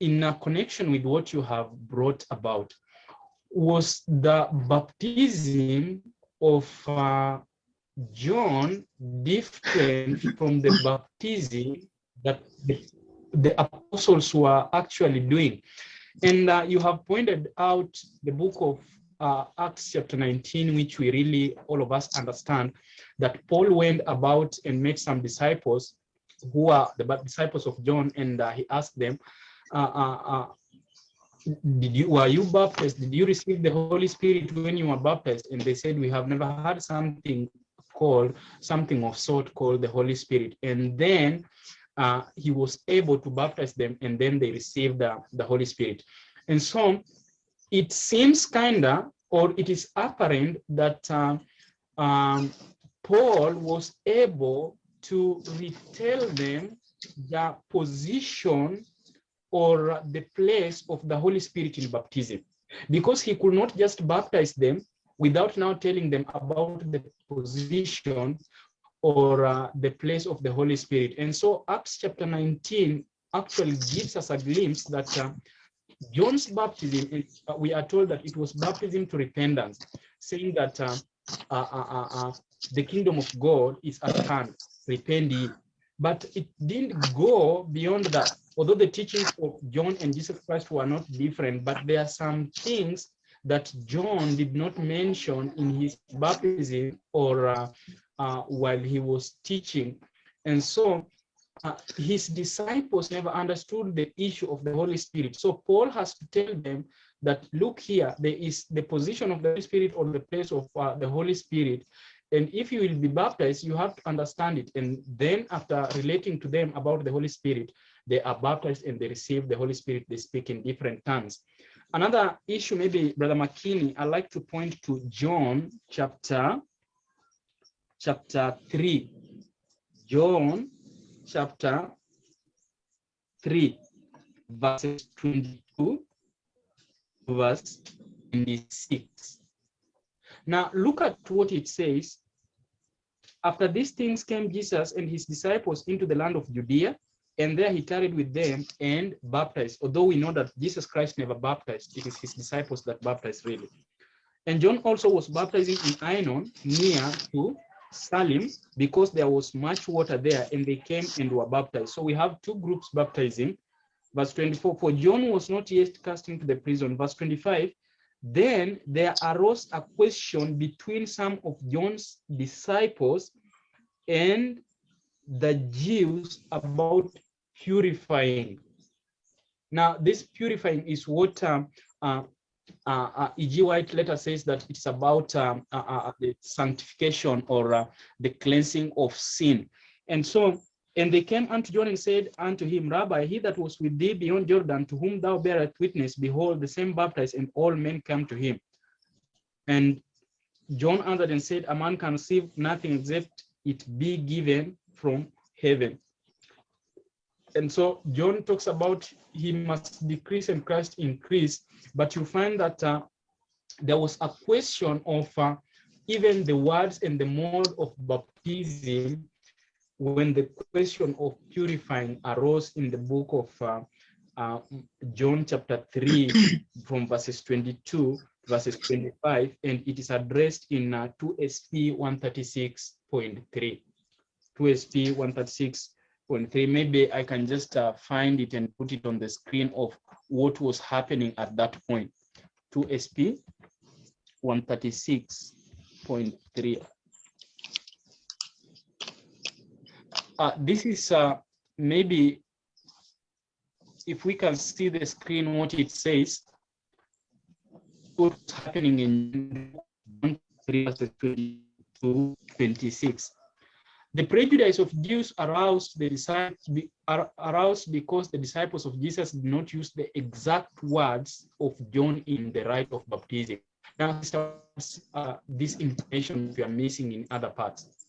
in a connection with what you have brought about, was the baptism of uh, John different from the baptism that the, the apostles were actually doing? And uh, you have pointed out the book of uh, Acts chapter 19, which we really, all of us understand, that Paul went about and made some disciples who are the disciples of John, and uh, he asked them, uh, uh, "Did you were you baptized? Did you receive the Holy Spirit when you were baptized?" And they said, "We have never had something called something of sort called the Holy Spirit." And then uh, he was able to baptize them, and then they received the, the Holy Spirit. And so it seems kinda, or it is apparent that uh, um, Paul was able to retell them the position or the place of the Holy Spirit in baptism, because he could not just baptize them without now telling them about the position or uh, the place of the Holy Spirit. And so Acts chapter 19 actually gives us a glimpse that uh, John's baptism, is- uh, we are told that it was baptism to repentance, saying that uh, uh, uh, the kingdom of God is at hand, repent. But it didn't go beyond that. Although the teachings of John and Jesus Christ were not different, but there are some things that John did not mention in his baptism or uh, uh, while he was teaching. And so uh, his disciples never understood the issue of the Holy Spirit. So Paul has to tell them that look here, there is the position of the Holy Spirit or the place of uh, the Holy Spirit. And if you will be baptized, you have to understand it. And then after relating to them about the Holy Spirit, they are baptized and they receive the Holy Spirit. They speak in different tongues. Another issue, maybe Brother Makini, I like to point to John chapter, chapter three. John chapter 3, verses 22 to verse 26. Now, look at what it says. After these things came Jesus and his disciples into the land of Judea, and there he tarried with them and baptized. Although we know that Jesus Christ never baptized, it is his disciples that baptized really. And John also was baptizing in Aenon near to Salim because there was much water there and they came and were baptized. So we have two groups baptizing. Verse 24, for John was not yet cast into the prison. Verse 25, then there arose a question between some of John's disciples and the Jews about purifying. Now, this purifying is what um, uh, uh, uh, E.G. White letter says that it's about um, uh, uh, the sanctification or uh, the cleansing of sin. And so, and they came unto John and said unto him, Rabbi, he that was with thee beyond Jordan, to whom thou bearest witness, behold, the same baptized, and all men come to him. And John answered and said, A man can receive nothing except it be given from heaven. And so John talks about he must decrease and Christ increase, but you find that uh, there was a question of uh, even the words and the mode of baptism when the question of purifying arose in the book of uh, uh, John chapter 3 <clears throat> from verses 22 verses 25 and it is addressed in uh, 2SP 136.3 2SP 136.3 maybe I can just uh, find it and put it on the screen of what was happening at that point. 2SP 136.3 uh, this is uh, maybe if we can see the screen what it says what's happening in 3 verses 22 26 the prejudice of Jews aroused the disciples aroused because the disciples of Jesus did not use the exact words of John in the rite of baptism. Now, uh, this information we are missing in other parts.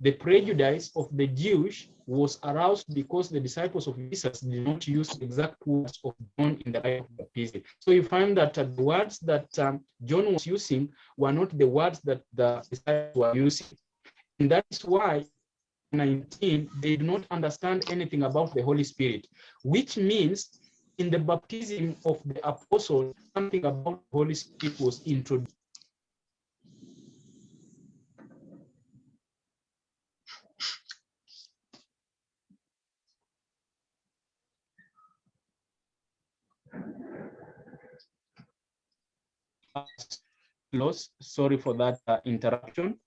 The prejudice of the Jews was aroused because the disciples of Jesus did not use exact words of John in the rite of baptism. So you find that uh, the words that um, John was using were not the words that the disciples were using. And that is why 19, they did not understand anything about the Holy Spirit, which means in the baptism of the apostle, something about the Holy Spirit was introduced. Loss. Sorry for that uh, interruption.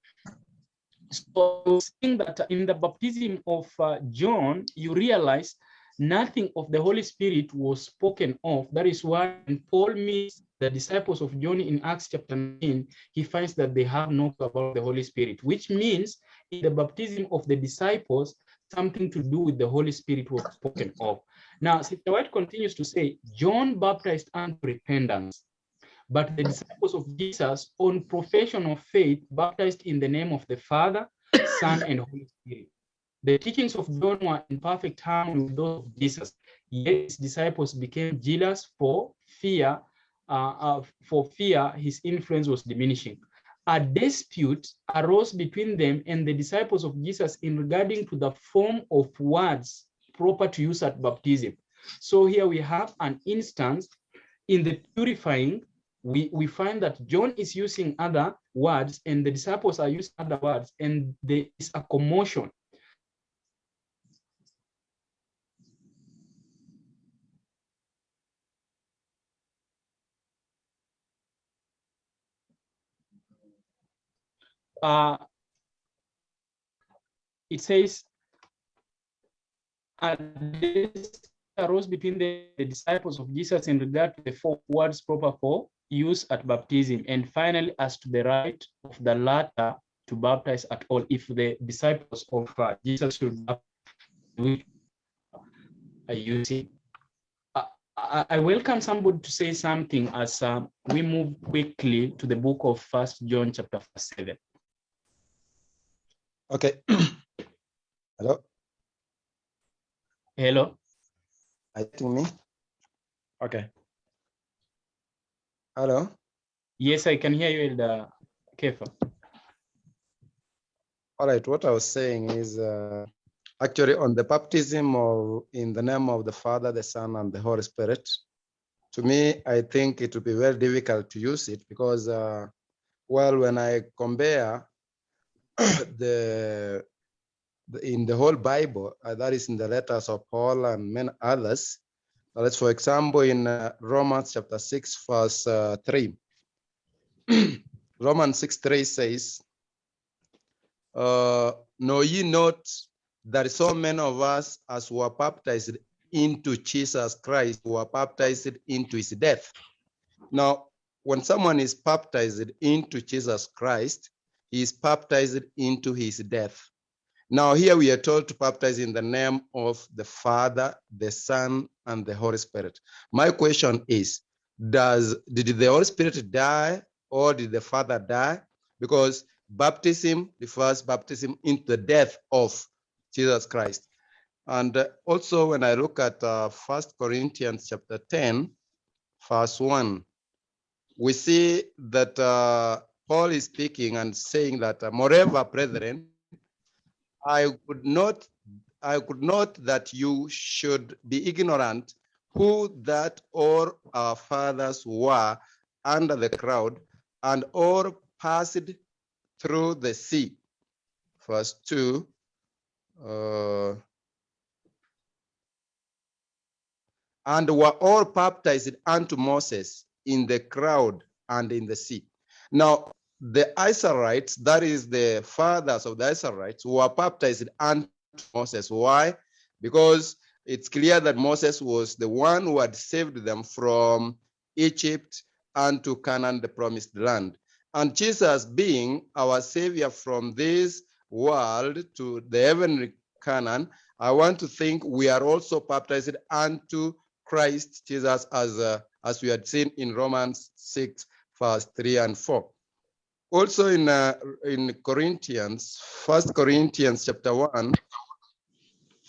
So seeing that in the baptism of uh, John, you realize nothing of the Holy Spirit was spoken of. That is why when Paul meets the disciples of John in Acts chapter 9, he finds that they have no about the Holy Spirit, which means in the baptism of the disciples, something to do with the Holy Spirit was spoken of. Now, Sister White continues to say, John baptized unto repentance, but the disciples of Jesus, on profession of faith, baptized in the name of the Father, Son, and Holy Spirit. The teachings of John were in perfect harmony with those of Jesus. Yet his disciples became jealous for fear, uh, uh, for fear his influence was diminishing. A dispute arose between them and the disciples of Jesus in regarding to the form of words proper to use at baptism. So here we have an instance in the purifying we, we find that John is using other words and the disciples are using other words, and there is a commotion. Uh, it says, and this arose between the, the disciples of Jesus in regard to the four words proper for use at baptism, and finally, as to the right of the latter to baptize at all, if the disciples of uh, Jesus should baptize, are using. Uh, I, I welcome somebody to say something as uh, we move quickly to the book of First John, chapter seven. Okay. <clears throat> Hello, Hello. I think me. Okay. Hello. Yes, I can hear you, Elder Kefa. All right. What I was saying is uh, actually on the baptism of in the name of the Father, the Son, and the Holy Spirit. To me, I think it would be very difficult to use it because, uh, well, when I compare <coughs> the, the in the whole Bible, uh, that is in the letters of Paul and many others, Let's, for example, in uh, Romans chapter 6, verse uh, 3. <clears throat> Romans 6, 3 says, uh, Know ye not that so many of us as were baptized into Jesus Christ were baptized into his death? Now, when someone is baptized into Jesus Christ, he is baptized into his death. Now, here we are told to baptize in the name of the Father, the Son, and the Holy Spirit. My question is Does did the Holy Spirit die or did the Father die? Because baptism refers baptism into the death of Jesus Christ. And uh, also, when I look at uh, First Corinthians chapter 10, verse 1, we see that uh, Paul is speaking and saying that, moreover, brethren, I could not, I could not that you should be ignorant who that all our fathers were under the crowd, and all passed through the sea. Verse 2. Uh, and were all baptized unto Moses in the crowd and in the sea. Now, the Israelites, that is the fathers of the Israelites, were baptized unto Moses. Why? Because it's clear that Moses was the one who had saved them from Egypt and to Canaan, the promised land. And Jesus, being our savior from this world to the heavenly Canaan, I want to think we are also baptized unto Christ Jesus as, uh, as we had seen in Romans 6, verse 3 and 4. Also in, uh, in Corinthians, First Corinthians chapter 1,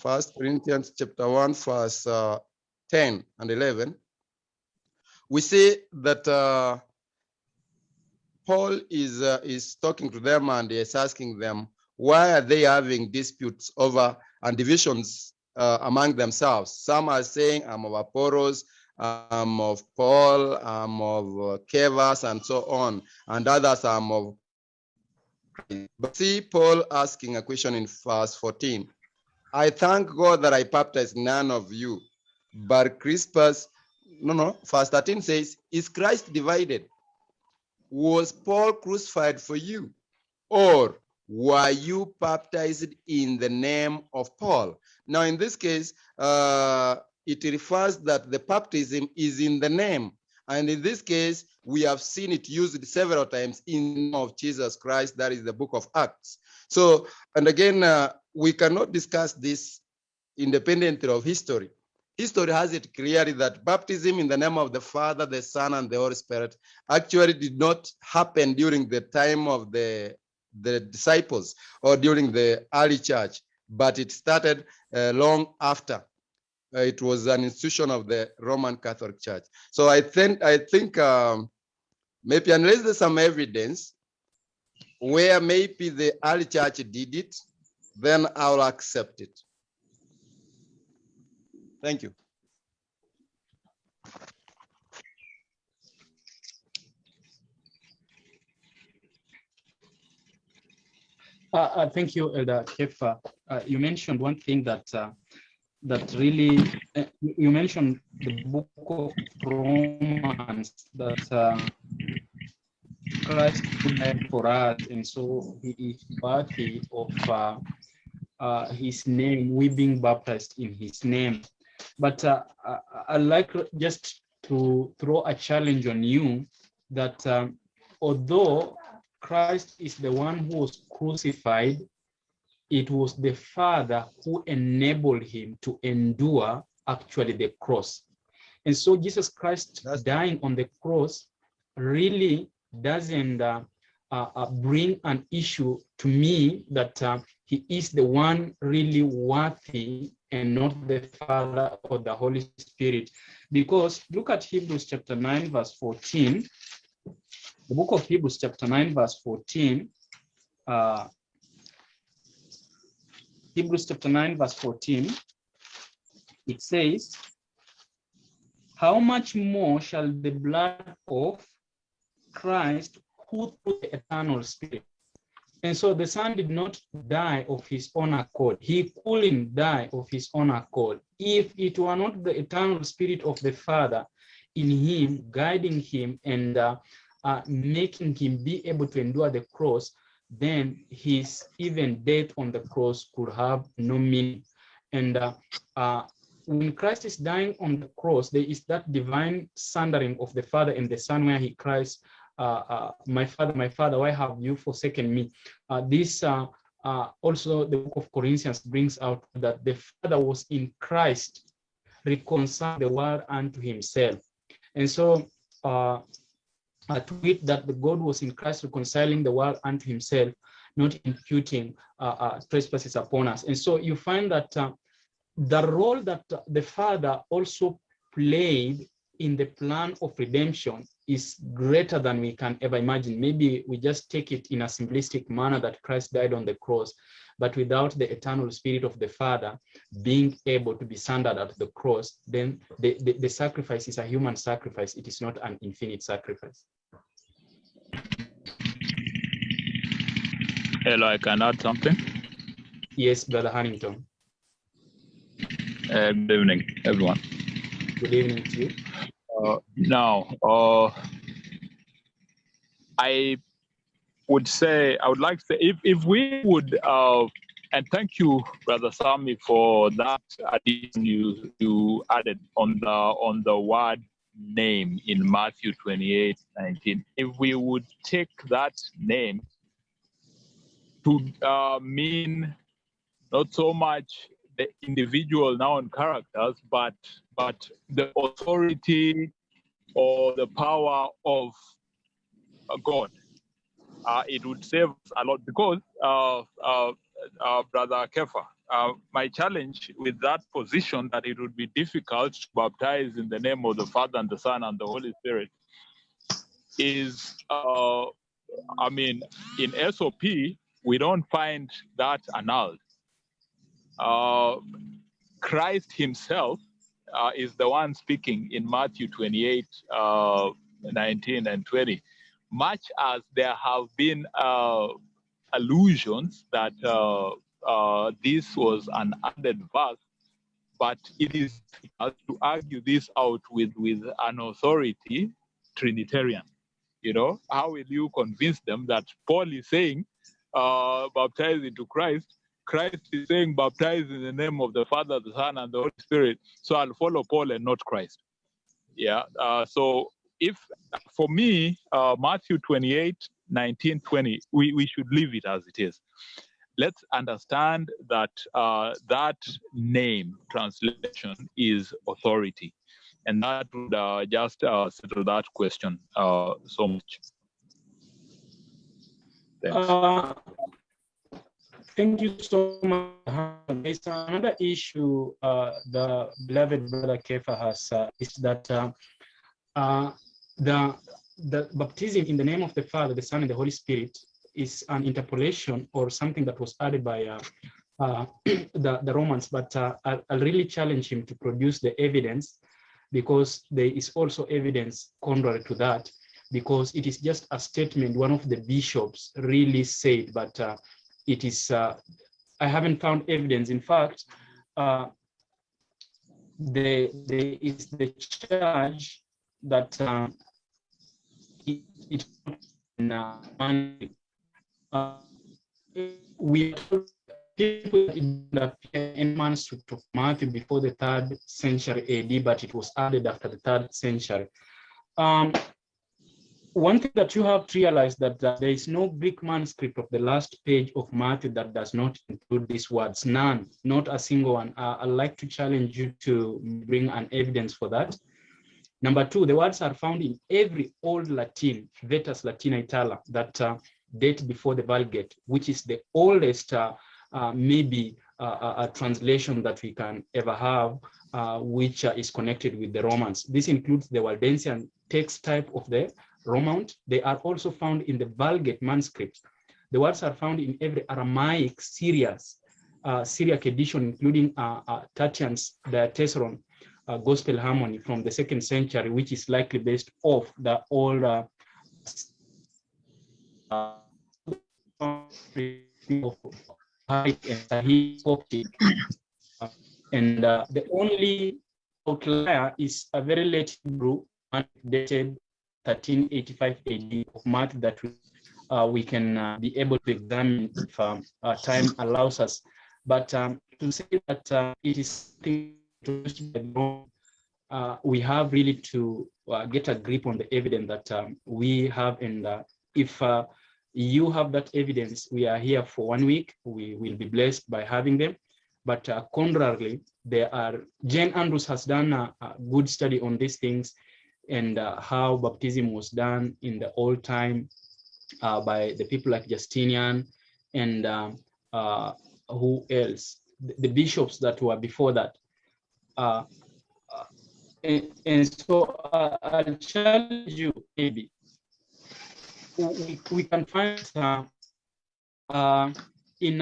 First Corinthians chapter 1, verse uh, 10 and 11, we see that uh, Paul is, uh, is talking to them and is asking them, why are they having disputes over and divisions uh, among themselves? Some are saying, I'm of Apollos, I'm of Paul, I'm of uh, Cephas, and so on, and others I'm of. But see Paul asking a question in verse 14. I thank God that I baptized none of you, but Crispus, no, no, verse 13 says, Is Christ divided? Was Paul crucified for you? Or were you baptized in the name of Paul? Now, in this case, uh, it refers that the baptism is in the name. And in this case, we have seen it used several times in of Jesus Christ. That is the book of Acts. So, and again, uh, we cannot discuss this independently of history. History has it clearly that baptism in the name of the Father, the Son, and the Holy Spirit actually did not happen during the time of the, the disciples or during the early church, but it started uh, long after. Uh, it was an institution of the Roman Catholic Church. So I think I think um, maybe unless there's some evidence where maybe the early church did it, then I'll accept it. Thank you. Uh, uh, thank you, Elder Kefa. Uh, you mentioned one thing that uh, that really uh, you mentioned the book of Romans that uh, Christ died for us, and so he is worthy of uh, uh, his name. We being baptized in his name. But uh, I, I'd like just to throw a challenge on you that um, although Christ is the one who was crucified, it was the Father who enabled him to endure actually the cross. And so Jesus Christ That's- dying on the cross really doesn't uh, uh, uh, bring an issue to me that he is the one really worthy and not the Father or the Holy Spirit. Because look at Hebrews chapter 9, verse 14. The book of Hebrews, chapter 9, verse 14. Uh, Hebrews chapter 9, verse 14. It says, How much more shall the blood of Christ, who through the eternal Spirit. And so the Son did not die of his own accord. He couldn't die of his own accord. If it were not the eternal Spirit of the Father in him, guiding him and uh, uh, making him be able to endure the cross, then his even death on the cross could have no meaning. And uh, uh, when Christ is dying on the cross, there is that divine sundering of the Father and the Son where he cries, my Father, my Father, why have you forsaken me? Uh, this uh, uh, also the book of Corinthians brings out that the Father was in Christ, reconcile the world unto himself. And so uh, uh, to it that the God was in Christ reconciling the world unto himself, not imputing uh, uh, trespasses upon us. And so you find that uh, the role that the Father also played in the plan of redemption is greater than we can ever imagine. Maybe we just take it in a simplistic manner that Christ died on the cross, but without the eternal spirit of the Father being able to be centered at the cross, then the, the, the sacrifice is a human sacrifice. It is not an infinite sacrifice. Hello, I can add something. Yes, Brother Huntington. Uh, good evening, everyone. Good evening to you. Uh, now, uh, I would say, I would like to say, if, if we would, uh, and thank you, Brother Sami, for that addition you, you added on the on the word name in Matthew 28, 19. If we would take that name to uh, mean not so much the individual noun characters, but but the authority or the power of uh, God. Uh, it would save a lot because, uh, uh, uh, Brother Kefa, uh, my challenge with that position that it would be difficult to baptize in the name of the Father and the Son and the Holy Spirit is, I mean, in SOP, we don't find that annulled. Christ himself uh, is the one speaking in Matthew 28, uh, 19 and 20. Much as there have been uh, allusions that uh, uh, this was an added verse, but it is to argue this out with, with an authority Trinitarian. You know, how will you convince them that Paul is saying, uh, baptize into Christ, Christ is saying, baptize in the name of the Father, the Son, and the Holy Spirit. So I'll follow Paul and not Christ. Yeah. Uh, so if for me, uh, Matthew 28, 19, 20, we, we should leave it as it is. Let's understand that uh, that name translation is authority. And that would uh, just uh, settle that question uh, so much. Thanks. Thank you so much. Another issue uh, the beloved brother Kefa has uh, is that uh, uh, the the baptism in the name of the Father, the Son, and the Holy Spirit is an interpolation or something that was added by uh, uh, <clears throat> the, the Romans, but I'll, I'll really challenge him to produce the evidence because there is also evidence contrary to that because it is just a statement one of the bishops really said, but uh, it is, uh, I haven't found evidence. In fact, uh, there, there is the charge that uh, it, it uh, uh, we people in the in manuscript of Matthew before the third century AD, but it was added after the third century. Um, one thing that you have to realize that, that there is no Greek manuscript of the last page of Matthew that does not include these words, none, not a single one. Uh, I'd like to challenge you to bring an evidence for that. Number two, the words are found in every old Latin, Vetus Latina Itala, that uh, date before the Vulgate, which is the oldest, uh, uh, maybe uh, a translation that we can ever have, uh, which uh, is connected with the Romans. This includes the Waldensian text type of the Romaunt. They are also found in the Vulgate manuscripts. The words are found in every Aramaic Syriac, uh, Syriac edition, including uh, uh, Tatian's Diatessaron uh, Gospel Harmony from the second century, which is likely based off the old uh, uh, and uh, the only outlier is a very late Hebrew dated 1385 AD of math that we, uh, we can uh, be able to examine if um, time allows us. But um, to say that uh, it is uh, we have really to uh, get a grip on the evidence that um, we have. And uh, if you have that evidence, we are here for one week. We will be blessed by having them. But uh, contrarily, there are, Jane Andrews has done a, a good study on these things and uh, how baptism was done in the old time uh, by the people like Justinian and um, uh, who else? The, the bishops that were before that. Uh, uh, and, and so uh, I'll challenge you maybe. We, we can find in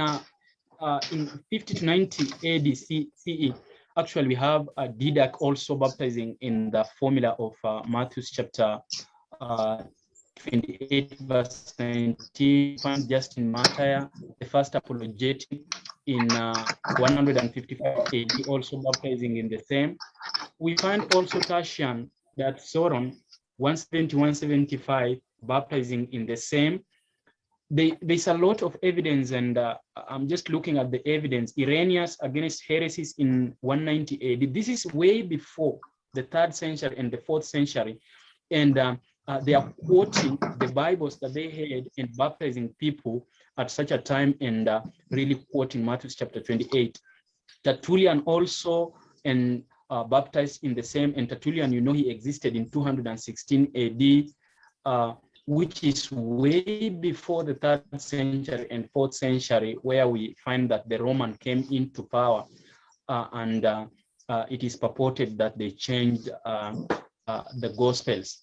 in 50 to 90 AD CE, actually we have a Didache also baptizing in the formula of uh, Matthew's chapter uh, 28 verse 19, find Justin Martyr, the first apologetic in uh, 155 AD, also baptizing in the same. We find also Tertian that Soron 170, 175 baptizing in the same. They, there's a lot of evidence and uh, I'm just looking at the evidence. Irenaeus against heresies in 190 AD. This is way before the third century and the fourth century. And um, uh, they are quoting the Bibles that they had and baptizing people at such a time and uh, really quoting Matthew chapter 28. Tertullian also and uh, baptized in the same, and Tertullian, you know, he existed in 216 AD, uh, which is way before the third century and fourth century, where we find that the Roman came into power uh, and uh, uh, it is purported that they changed uh, uh, the Gospels.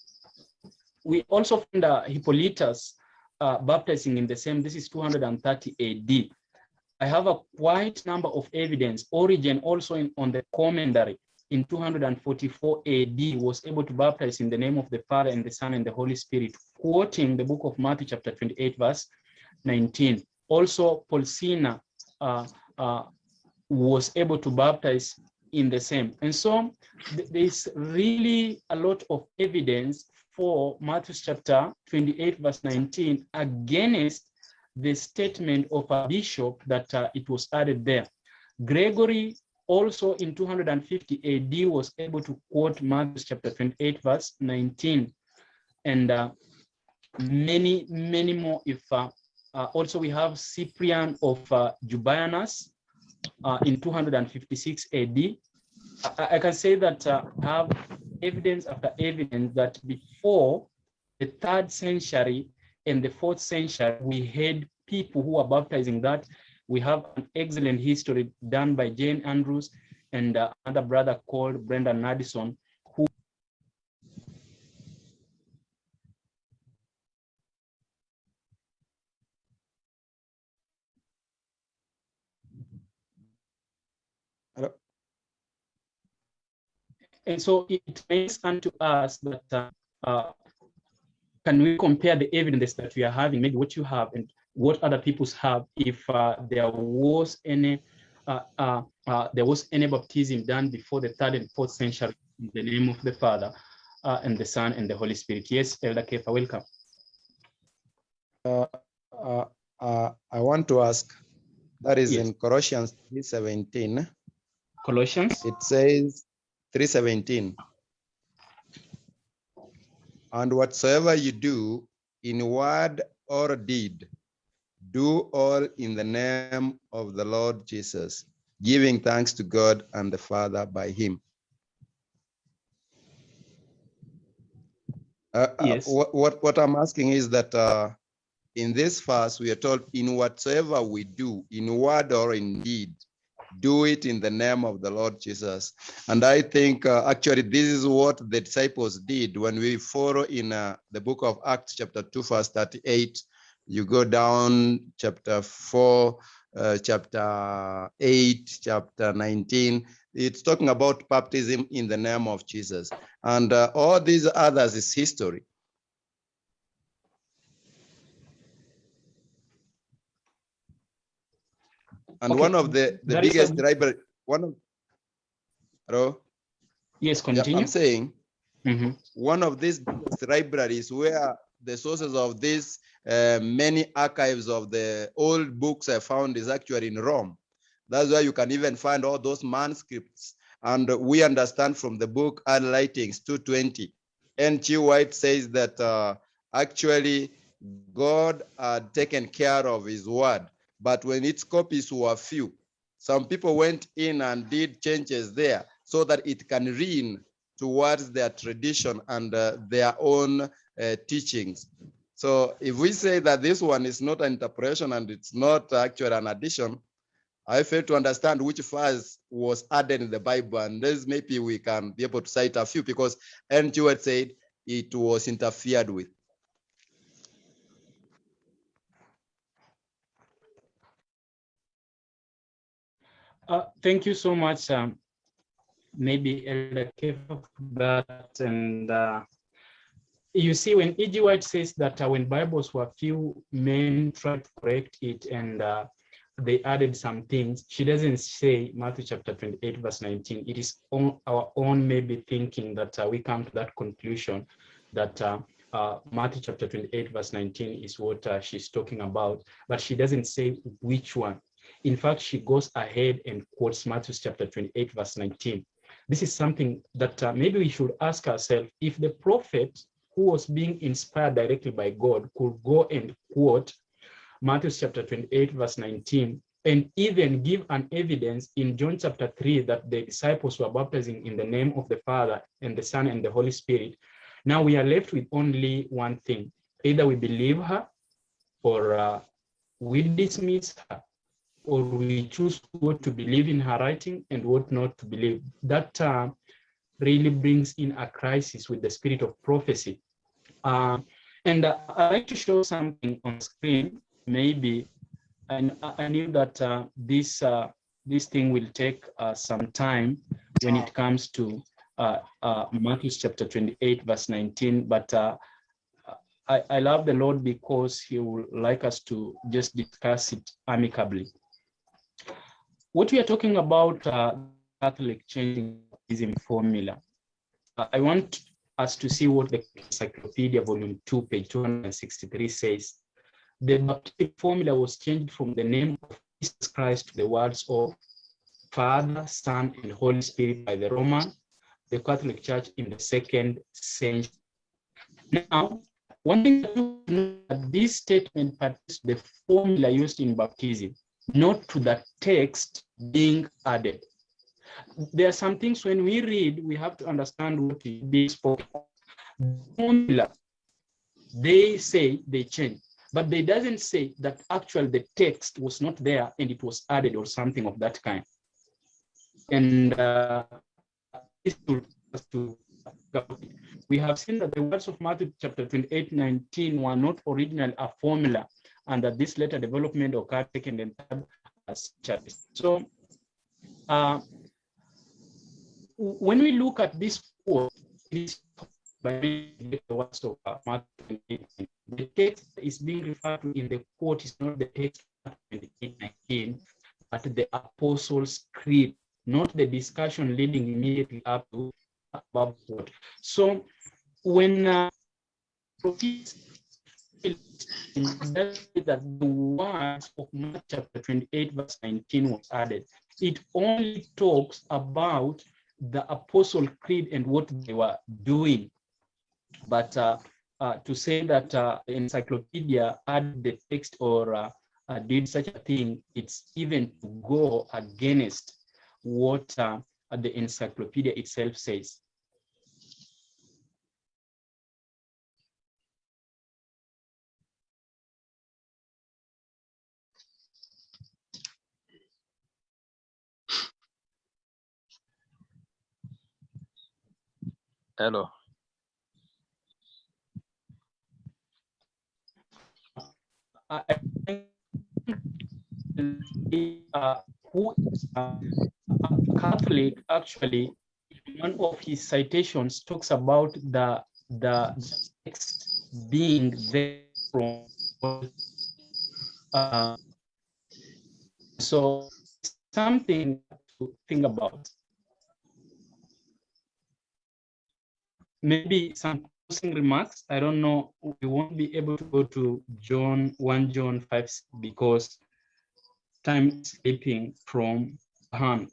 We also find uh, Hippolytus baptizing in the same, this is 230 AD. I have a quite number of evidence. Origen also in, on the commentary in 244 AD was able to baptize in the name of the Father and the Son and the Holy Spirit, quoting the book of Matthew chapter 28 verse 19. Also Paulsina uh, uh, was able to baptize in the same. And so th- there's really a lot of evidence for Matthew chapter 28 verse 19 against the statement of a bishop that uh, it was added there. Gregory also in 250 AD was able to quote Matthew chapter 28 verse 19 and uh, many, many more if uh, uh, also we have Cyprian of uh, Jubianus uh, in 256 AD. I, I can say that uh, have evidence after evidence that before the third century and the fourth century, we had people who were baptizing that. We have an excellent history done by Jane Andrews and uh, another brother called Brendan Madison, who Hello? And so it makes unto us that uh, uh, can we compare the evidence that we are having, maybe what you have and what other people's have, if uh, there was any uh, uh, uh, there was any baptism done before the third and fourth century in the name of the Father uh, and the Son and the Holy Spirit. Yes, Elder Kefa, welcome. Uh, uh, uh, I want to ask, that is Yes. in Colossians 3:17. Colossians. It says 3:17. And whatsoever you do in word or deed, do all in the name of the Lord Jesus, giving thanks to God and the Father by him. Uh, uh, Yes. what, what, what I'm asking is that uh, in this verse, we are told, in whatsoever we do, in word or in deed, do it in the name of the Lord Jesus. And I think uh, actually this is what the disciples did when we follow in uh, the book of Acts, chapter 2, verse 38. You go down chapter 4, uh, chapter 8, chapter 19. It's talking about baptism in the name of Jesus. And uh, all these others is history. And Okay, one of the, the there biggest library, one of, hello? Yes, Yeah, continue. I'm saying Mhm. one of these biggest libraries where the sources of these uh, many archives of the old books I found is actually in Rome. That's where you can even find all those manuscripts And we understand from the book Early Writings 220, E.G. White says that uh, actually God had taken care of his word, but when its copies were few, some people went in and did changes there so that it can lean towards their tradition and uh, their own uh, teachings. So if we say that this one is not an interpretation and it's not actually an addition, I fail to understand which verse was added in the Bible. And this maybe we can be able to cite a few because E.G. White said it was interfered with. Uh, thank you so much. Um, maybe Elder for that. And uh, you see, when E.G. White says that uh, when Bibles were few, men tried to correct it and uh, they added some things. She doesn't say Matthew chapter 28, verse 19. It is on our own maybe thinking that uh, we come to that conclusion that uh, uh, Matthew chapter 28, verse 19 is what uh, she's talking about, but she doesn't say which one. In fact, she goes ahead and quotes Matthew chapter 28, verse 19. This is something that maybe we should ask ourselves if the prophet who was being inspired directly by God could go and quote Matthew chapter 28, verse 19, and even give an evidence in John chapter 3 that the disciples were baptizing in the name of the Father and the Son and the Holy Spirit. Now we are left with only one thing. Either we believe her or uh, we dismiss her or we choose what to believe in her writing and what not to believe. That uh, really brings in a crisis with the spirit of prophecy. Uh, and uh, I'd like to show something on screen, maybe, and I knew that uh, this uh, this thing will take uh, some time when it comes to Matthew chapter 28, verse 19, but I, I love the Lord because he would like us to just discuss it amicably. What we are talking about Catholic changing formula, I want us to see what the Encyclopedia Volume 2, page 263 says. The baptistic formula was changed from the name of Jesus Christ to the words of Father, Son, and Holy Spirit by the Roman, the Catholic Church in the second century. Now, one thing that this statement is the formula used in baptism not to the text being added. There are some things when we read, we have to understand what is being spoken. Formula, they say they change, but they doesn't say that actually the text was not there and it was added or something of that kind. And uh, we have seen that the words of Matthew chapter 28, 19 were not originally a formula and that this later development occurred second and as churches. So uh, when we look at this the text is being referred to in the quote is not the text of 19, but the Apostles' Creed, not the discussion leading immediately up to above quote. So when uh, that the words of Mark chapter 28, verse 19 was added. It only talks about the Apostle Creed and what they were doing. But uh, uh, to say that uh, encyclopedia added the text or uh, uh, did such a thing, it's even to go against what uh, the encyclopedia itself says. Hello. Uh, who is uh, Catholic actually, one of his citations talks about the the text being there from uh, so something to think about. maybe some closing remarks. I don't know. We won't be able to go to John 1 John 5 because time is slipping from hand.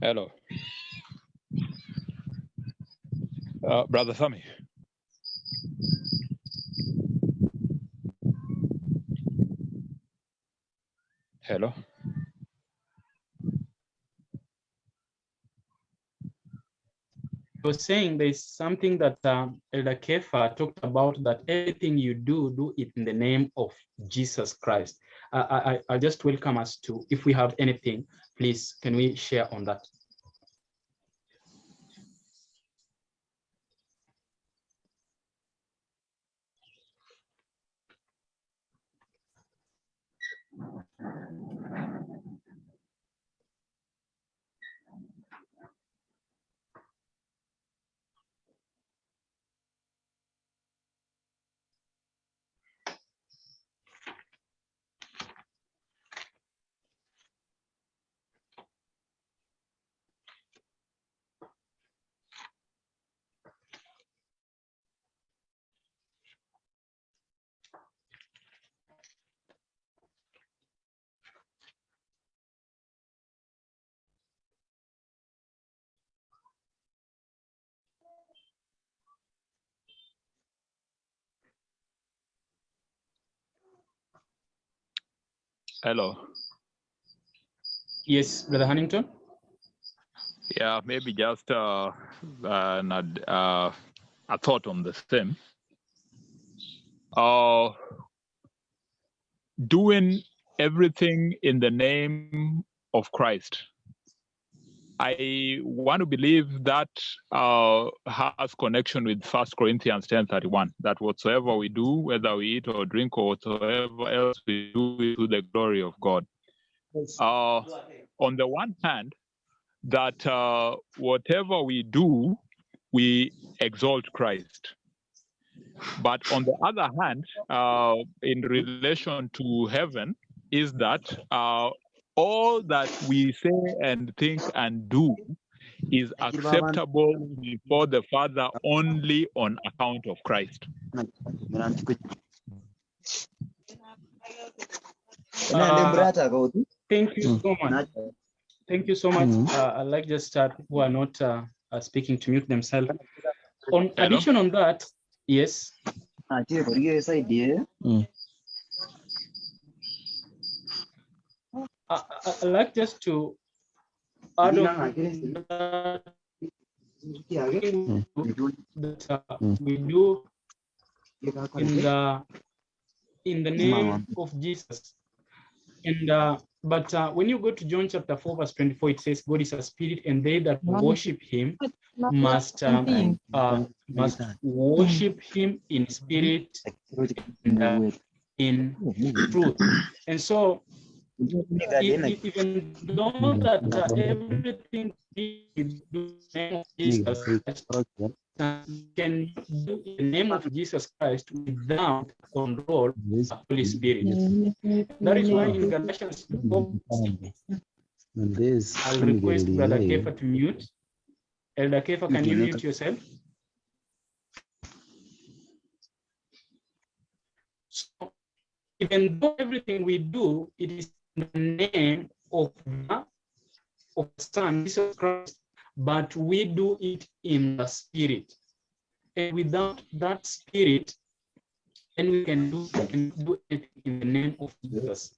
Hello. Uh, Brother Sami. Hello. I was saying there's something that um, Elder Kefa talked about that everything you do, do it in the name of Jesus Christ. I, I, I just welcome us to, if we have anything, please, can we share on that? Hello. Yes, Brother Huntington? Yeah, maybe just uh, an, ad- uh, a thought on the same. Uh, doing everything in the name of Christ. I want to believe that uh, has connection with First Corinthians ten thirty one. That whatsoever we do, whether we eat or drink or whatsoever else we do, it to the glory of God. Uh, on the one hand, that uh, whatever we do, we exalt Christ. But on the other hand, uh, in relation to heaven, is that uh, all that we say and think and do is acceptable before the Father only on account of Christ. Uh, Thank you so much. Thank you so much. Uh, I'd like just start who are not uh, uh, speaking to mute themselves. On Hello? addition on that, yes, I, I- I'd like just to add on that that uh, we do in the in the name of Jesus. And uh, but uh, when you go to John chapter 4, verse 24, it says, God is a spirit, and they that worship him must um, uh, must worship him in spirit and uh, in truth. And so even though that uh, everything we do in the name of Jesus Christ, can do in the name of Jesus Christ without control of the Holy Spirit. That is why in Galatians 4, I'll request Brother Kefa to mute. Elder Kefa, can you mute yourself? So, even though everything we do, it is in the name of the of Son, Jesus Christ, but we do it in the Spirit. And without that Spirit, then we can do, can do it in the name of Jesus.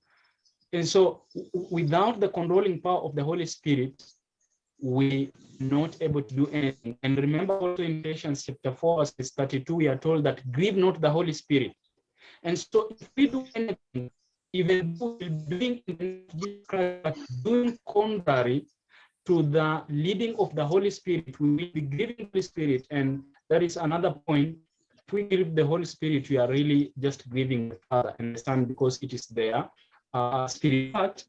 And so without the controlling power of the Holy Spirit, we not able to do anything. And remember also in Ephesians chapter 4, verse 32, we are told that grieve not the Holy Spirit. And so if we do anything, even doing doing contrary to the leading of the Holy Spirit, we will be grieving the Spirit. And that is another point. If we grieve the Holy Spirit, we are really just grieving the Father and the Son because it is there. Uh, spirit. But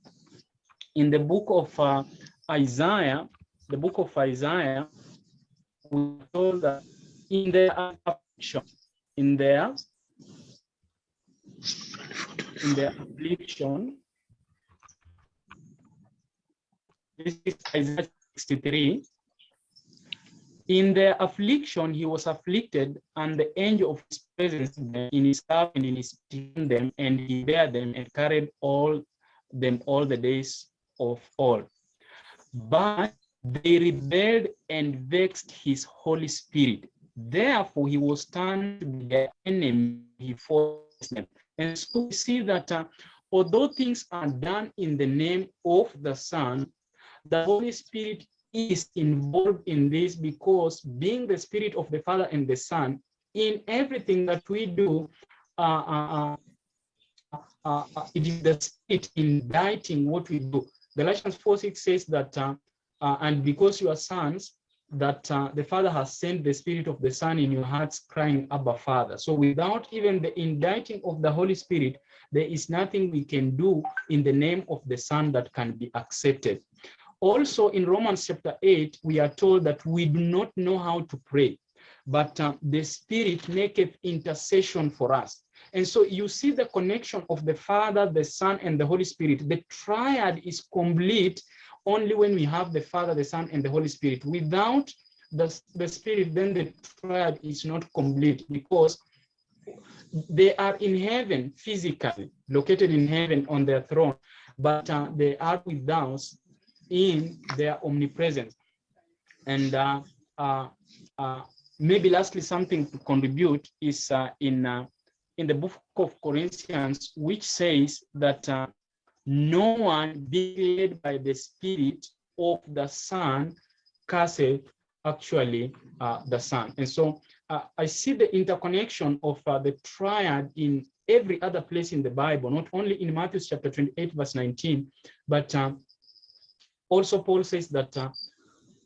in the book of uh, Isaiah, the book of Isaiah, we told that in their affliction, in their in their affliction, this is Isaiah 63. In their affliction, he was afflicted, and the angel of his presence in his love and in his them, and he bare them and carried all them all the days of all. But they rebelled and vexed his Holy Spirit. Therefore, he was turned their enemy before them. And so we see that uh, although things are done in the name of the Son, the Holy Spirit is involved in this because being the Spirit of the Father and the Son, in everything that we do, uh, uh, uh, uh, it is the Spirit inditing what we do. Galatians 4 6 says that, uh, uh, and because you are sons, that uh, the Father has sent the Spirit of the Son in your hearts, crying, Abba, Father. So without even the inditing of the Holy Spirit, there is nothing we can do in the name of the Son that can be accepted. Also in Romans chapter 8, we are told that we do not know how to pray, but uh, the Spirit maketh intercession for us. And so you see the connection of the Father, the Son, and the Holy Spirit. The triad is complete only when we have the Father, the Son, and the Holy Spirit. Without the, the Spirit, then the triad is not complete because they are in heaven physically, located in heaven on their throne, but uh, they are with us in their omnipresence. And uh, uh, uh, maybe lastly, something to contribute is uh, in, uh, in the book of Corinthians, which says that no one being led by the Spirit of the Son curseth actually uh, the Son. And so uh, I see the interconnection of uh, the triad in every other place in the Bible, not only in Matthew chapter 28, verse 19, but um, also Paul says that uh,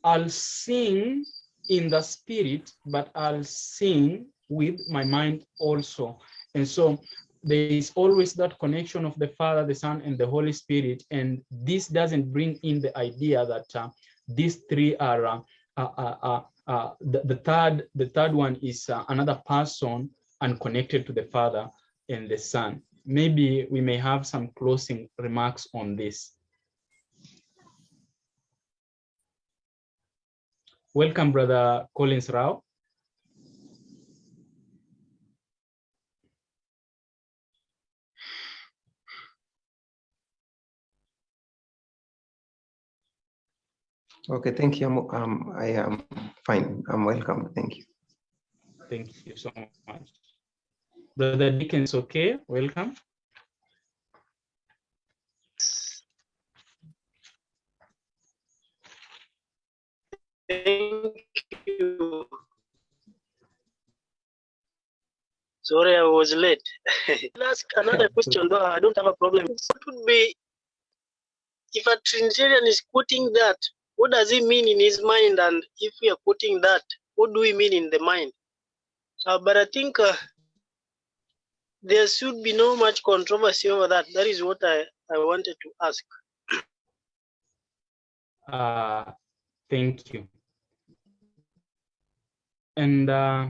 I'll sing in the spirit, but I'll sing with my mind also. And so there is always that connection of the Father, the Son, and the Holy Spirit. And this doesn't bring in the idea that uh, these three are uh, uh, uh, uh, the, the third the third one is another person and connected to the Father and the Son. Maybe we may have some closing remarks on this. Welcome, Brother Collins Rao. Okay, thank you. I'm- Um, I am fine. I'm welcome. Thank you. Thank you so much. Brother Dickens, okay, welcome. Thank you. Sorry, I was late. <laughs> I'll ask another <laughs> question, though I don't have a problem. What would be if a Trinitarian is quoting that? What does he mean in his mind? And if we are quoting that, what do we mean in the mind? Uh, but I think uh, there should be no much controversy over that. That is what I, I wanted to ask. Uh, thank you. And uh,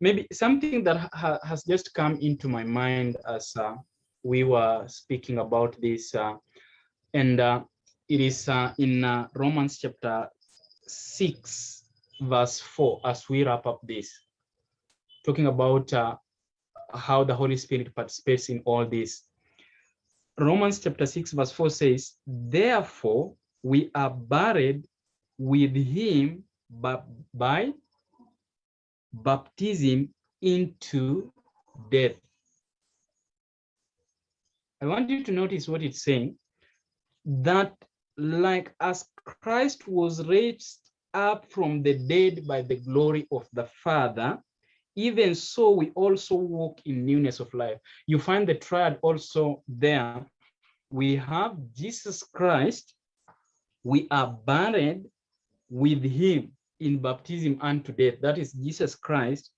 maybe something that ha has just come into my mind as uh, we were speaking about this, uh, and uh, it is uh, in uh, Romans chapter 6, verse 4, as we wrap up this, talking about uh, how the Holy Spirit participates in all this. Romans chapter 6, verse 4 says, Therefore, we are buried with him by, by baptism into death. I want you to notice what it's saying that, like as Christ was raised up from the dead by the glory of the Father, even so we also walk in newness of life. You find the triad also there. We have Jesus Christ, we are buried with him in baptism unto death. That is Jesus Christ.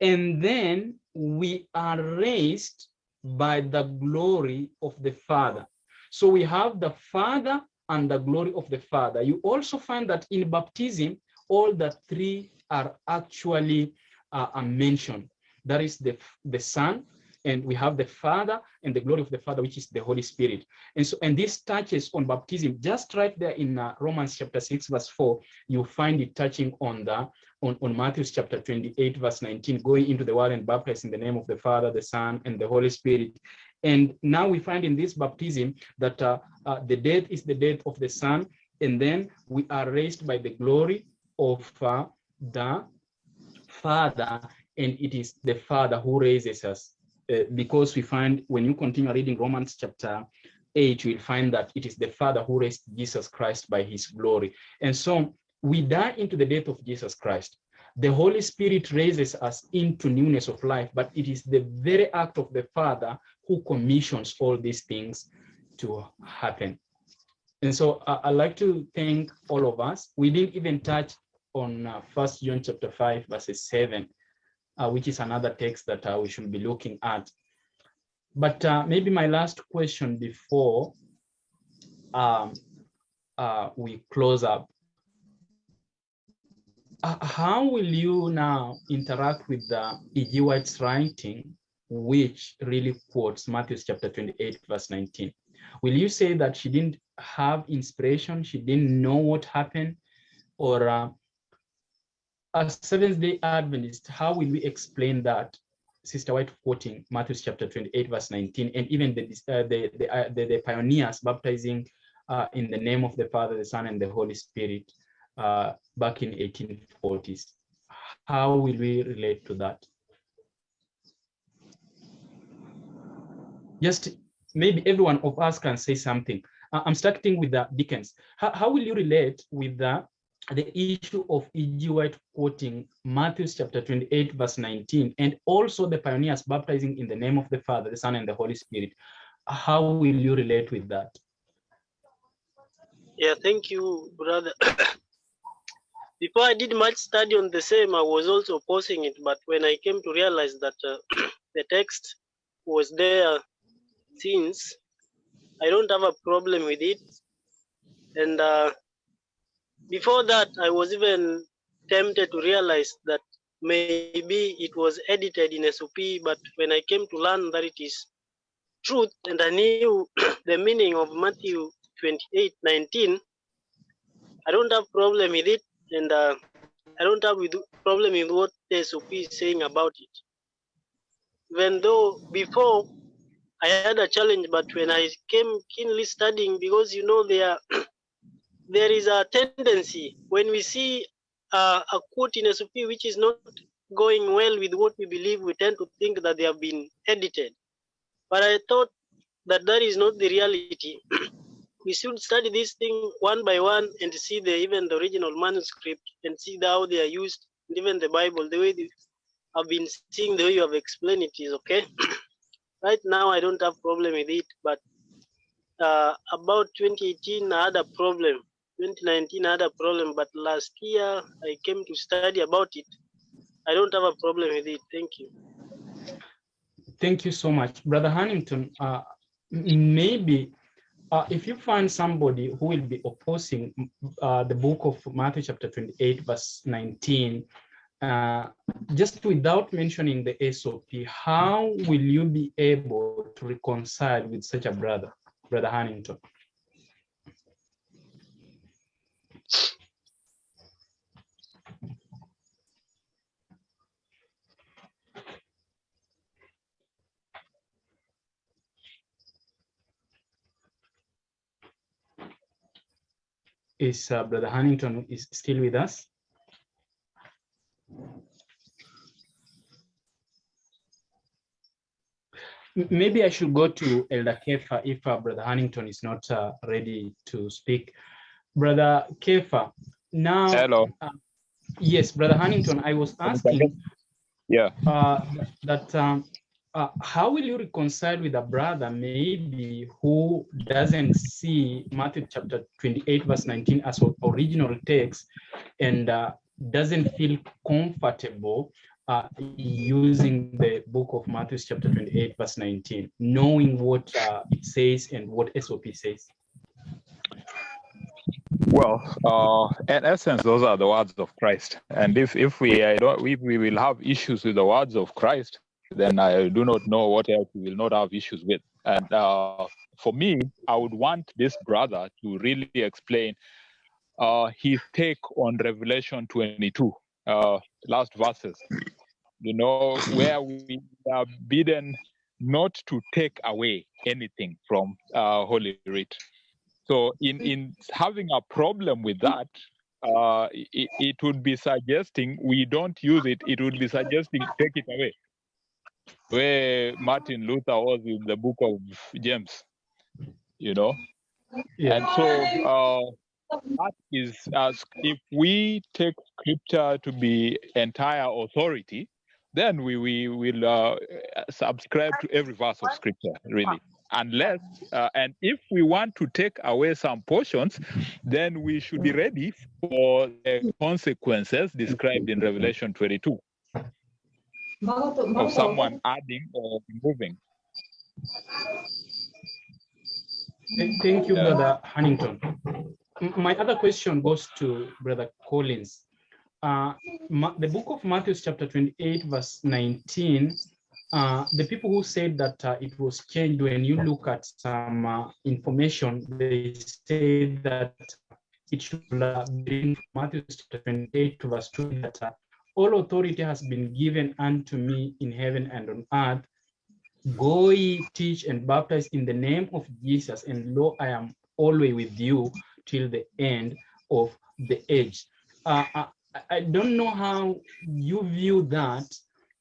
And then we are raised by the glory of the Father. So we have the Father and the glory of the Father. You also find that in baptism, all the three are actually uh, mentioned. That is the, the Son, and we have the Father and the glory of the Father, which is the Holy Spirit. And so, and this touches on baptism, just right there in uh, Romans chapter 6, verse 4, you find it touching on the on, on Matthew chapter 28, verse 19, going into the world and baptized in the name of the Father, the Son, and the Holy Spirit. And now we find in this baptism that uh, uh, the death is the death of the Son, and then we are raised by the glory of uh, the Father, and it is the Father who raises us. Uh, because we find when you continue reading Romans chapter 8, you will find that it is the Father who raised Jesus Christ by his glory. And so we die into the death of Jesus Christ. The Holy Spirit raises us into newness of life, but it is the very act of the Father who commissions all these things to happen. And so uh, I'd like to thank all of us. We didn't even touch on uh, First John chapter 5, verses 7, uh, which is another text that uh, we should be looking at. But uh, maybe my last question before um, uh, we close up. Uh, how will you now interact with the E.G. White's writing, which really quotes Matthew chapter 28, verse 19? Will you say that she didn't have inspiration, she didn't know what happened, or uh, as Seventh Day Adventist, how will we explain that? Sister White quoting Matthew chapter 28, verse 19, and even the uh, the, the, uh, the, the pioneers baptizing uh, in the name of the Father, the Son, and the Holy Spirit uh, back in 1840s. How will we relate to that? Just maybe every one of us can say something. I'm starting with the Dickens. How, how will you relate with the the issue of E.G. White quoting Matthew chapter 28, verse 19, and also the pioneers baptizing in the name of the Father, the Son, and the Holy Spirit. How will you relate with that? Yeah, thank you, brother. <coughs> Before I did much study on the same, I was also opposing it, but when I came to realize that uh, <clears throat> the text was there since, I don't have a problem with it. And uh, before that, I was even tempted to realize that maybe it was edited in SOP, but when I came to learn that it is truth and I knew <clears throat> the meaning of Matthew 28 19, I don't have problem with it, and uh, I don't have with problem with what SOP is saying about it. Even though before I had a challenge, but when I came keenly studying, because you know there <clears throat> there is a tendency when we see uh, a quote in SOP which is not going well with what we believe, we tend to think that they have been edited. But I thought that that is not the reality. <clears throat> we should study this thing one by one and see the even the original manuscript and see how they are used, and even the Bible, the way they have been seeing the way you have explained it is okay. <clears throat> right now, I don't have problem with it, but uh, about 2018, I had a problem 2019 I had a problem, but last year I came to study about it. I don't have a problem with it. Thank you. Thank you so much. Brother Huntington, uh, maybe uh, if you find somebody who will be opposing uh, the book of Matthew chapter 28, verse 19, uh, just without mentioning the SOP, how will you be able to reconcile with such a brother, Brother Huntington? Is uh, Brother Huntington is still with us? Maybe I should go to Elder Kefa if uh, Brother Huntington is not uh, ready to speak. Brother Kefa, now. Hello. Uh, yes, Brother Huntington, I was asking. Yeah. Uh, that um, uh, how will you reconcile with a brother maybe who doesn't see Matthew chapter 28 verse 19 as original text and uh, doesn't feel comfortable uh, using the book of Matthew chapter 28 verse 19, knowing what uh, it says and what SOP says? Well, uh, in essence, those are the words of Christ. And if if we uh, don't, if we will have issues with the words of Christ, then I do not know what else we will not have issues with. And uh, for me, I would want this brother to really explain uh, his take on Revelation 22, uh, last verses. You know, where we are bidden not to take away anything from uh, Holy Writ. So, in in having a problem with that, uh, it, it would be suggesting we don't use it. It would be suggesting take it away, where Martin Luther was in the book of James, you know. And so uh, that is as if we take scripture to be entire authority, then we we will uh, subscribe to every verse of scripture, really. Unless uh, and if we want to take away some portions, then we should be ready for the consequences described in Revelation 22 of someone adding or removing. Thank thank you, Yeah. Brother Huntington. My other question goes to Brother Collins. Uh, the book of Matthew, chapter 28, verse 19, uh, the people who said that uh, it was changed, when you look at some uh, information, they say that it should uh, be in Matthew chapter 28 to verse 2 that uh, all authority has been given unto me in heaven and on earth. Go ye teach and baptize in the name of Jesus, and lo, I am always with you till the end of the age. Uh, I, I don't know how you view that,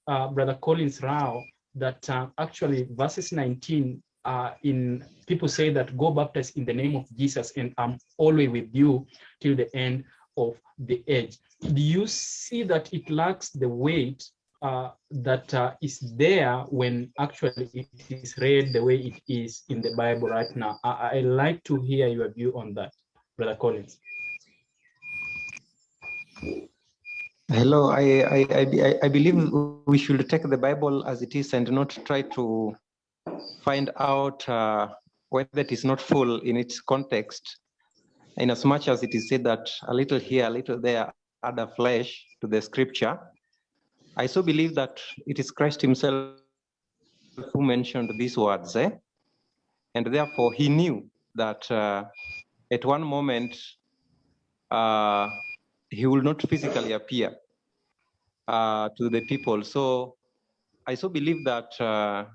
uh, Brother Collins Rao, that uh, actually verses 19 uh, in people say that go baptize in the name of Jesus, and I'm always with you till the end of the age. Do you see that it lacks the weight uh, that uh, is there when actually it is read the way it is in the Bible right now. I, I like to hear your view on that, Brother Collins. Hello, I, I, I, I believe we should take the Bible as it is and not try to find out uh, whether it is not full in its context. In as much as it is said that a little here, a little there, add a flesh to the scripture, I so believe that it is Christ himself who mentioned these words, eh? and therefore he knew that uh, at one moment uh, he will not physically appear uh, to the people. So I so believe that uh,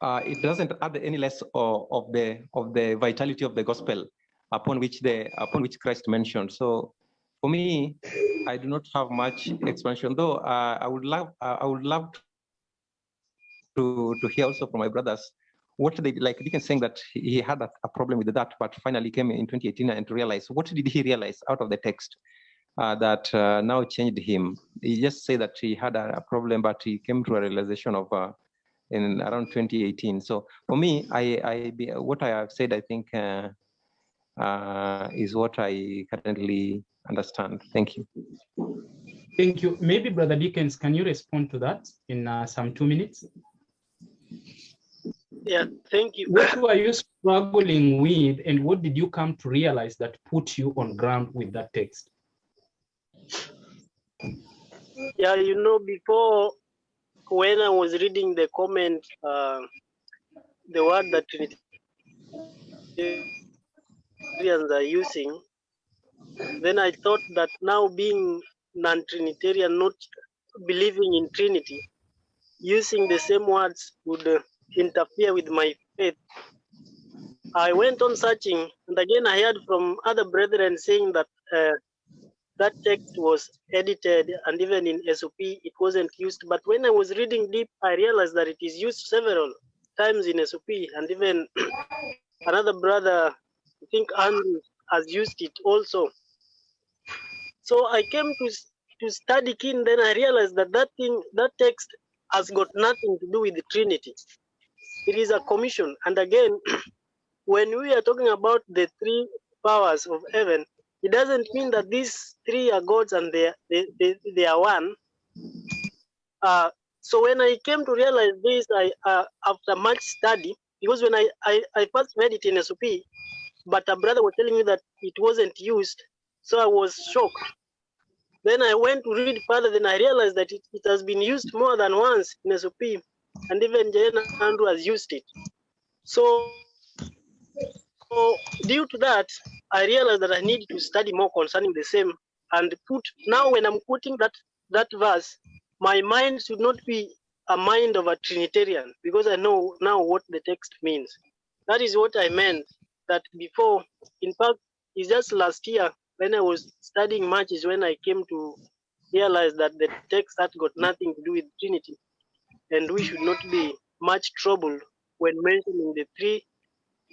uh, it doesn't add any less of, of the of the vitality of the gospel upon which the upon which Christ mentioned. So for me, I do not have much explanation, though uh, I would love uh, I would love to to hear also from my brothers what they like Deacon saying that he had a, a problem with that, but finally came in 2018 and realized what did he realize out of the text uh, that uh, now changed him. He just said that he had a, a problem, but he came to a realization of uh, in around 2018. So for me, I, I what I have said, I think uh, is what I currently understand. Thank you. Thank you. Maybe Brother Dickens, can you respond to that in uh, some two minutes? Yeah, thank you. What were you struggling with and what did you come to realize that put you on ground with that text? Yeah, you know, before when I was reading the comment, uh, the word that Are using, then I thought that now being non-Trinitarian, not believing in Trinity, using the same words would uh, interfere with my faith. I went on searching, and again I heard from other brethren saying that uh, that text was edited, and even in SOP it wasn't used. But when I was reading deep, I realized that it is used several times in SOP, and even <clears throat> another brother, I think Andrew, has used it also. So I came to to study kin, then I realized that that thing, that text, has got nothing to do with the Trinity. It is a commission, and again, <clears throat> when we are talking about the three powers of heaven, it doesn't mean that these three are gods and they they, they, they are one. Uh, so when I came to realize this, I uh, after much study, because when I, I I first read it in SOP, but a brother was telling me that it wasn't used, so I was shocked. Then I went to read further, then I realized that it, it has been used more than once in SOP, and even J.N. Andrew has used it. So, so due to that, I realized that I need to study more concerning the same and put now when I'm quoting that that verse, my mind should not be a mind of a Trinitarian because I know now what the text means. That is what I meant. That before, in fact, it's just last year when I was studying much is when I came to realize that the text had got nothing to do with Trinity, and we should not be much troubled when mentioning the three,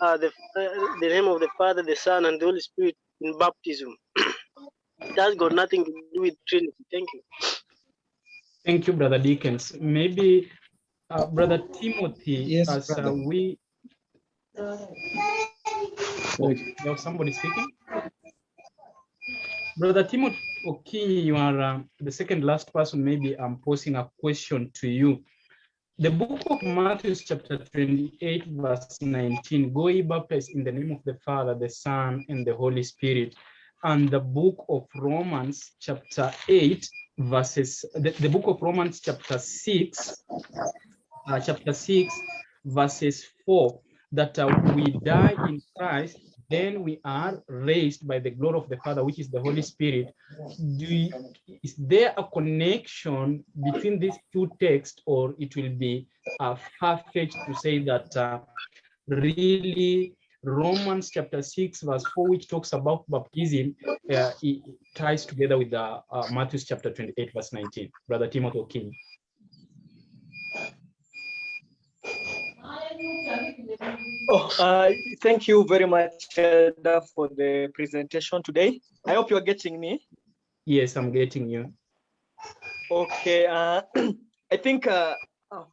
uh, the uh, the name of the Father, the Son, and the Holy Spirit in baptism. <coughs> That's got nothing to do with Trinity. Thank you. Thank you, Brother Deacons. Maybe uh, Brother Timothy, Yes, as uh, brother. we. Oh, somebody speaking? Brother Timothy Okinyi, you are uh, the second last person. Maybe I'm posing a question to you. The book of Matthew, chapter 28, verse 19 Go ye baptize in the name of the Father, the Son, and the Holy Spirit. And the book of Romans, chapter 8, verses, the, the book of Romans, chapter 6, uh, chapter 6, verses 4, that uh, we die in Christ, then we are raised by the glory of the Father, which is the Holy Spirit. Do you, is there a connection between these two texts, or it will be uh, far-fetched to say that uh, really Romans chapter 6, verse 4, which talks about baptism, uh, it ties together with the uh, Matthew chapter 28, verse 19. Brother Timothy King. Oh, uh, thank you very much, Elder, for the presentation today. I hope you're getting me. Yes, I'm getting you. Okay, uh, <clears throat> I think uh, uh,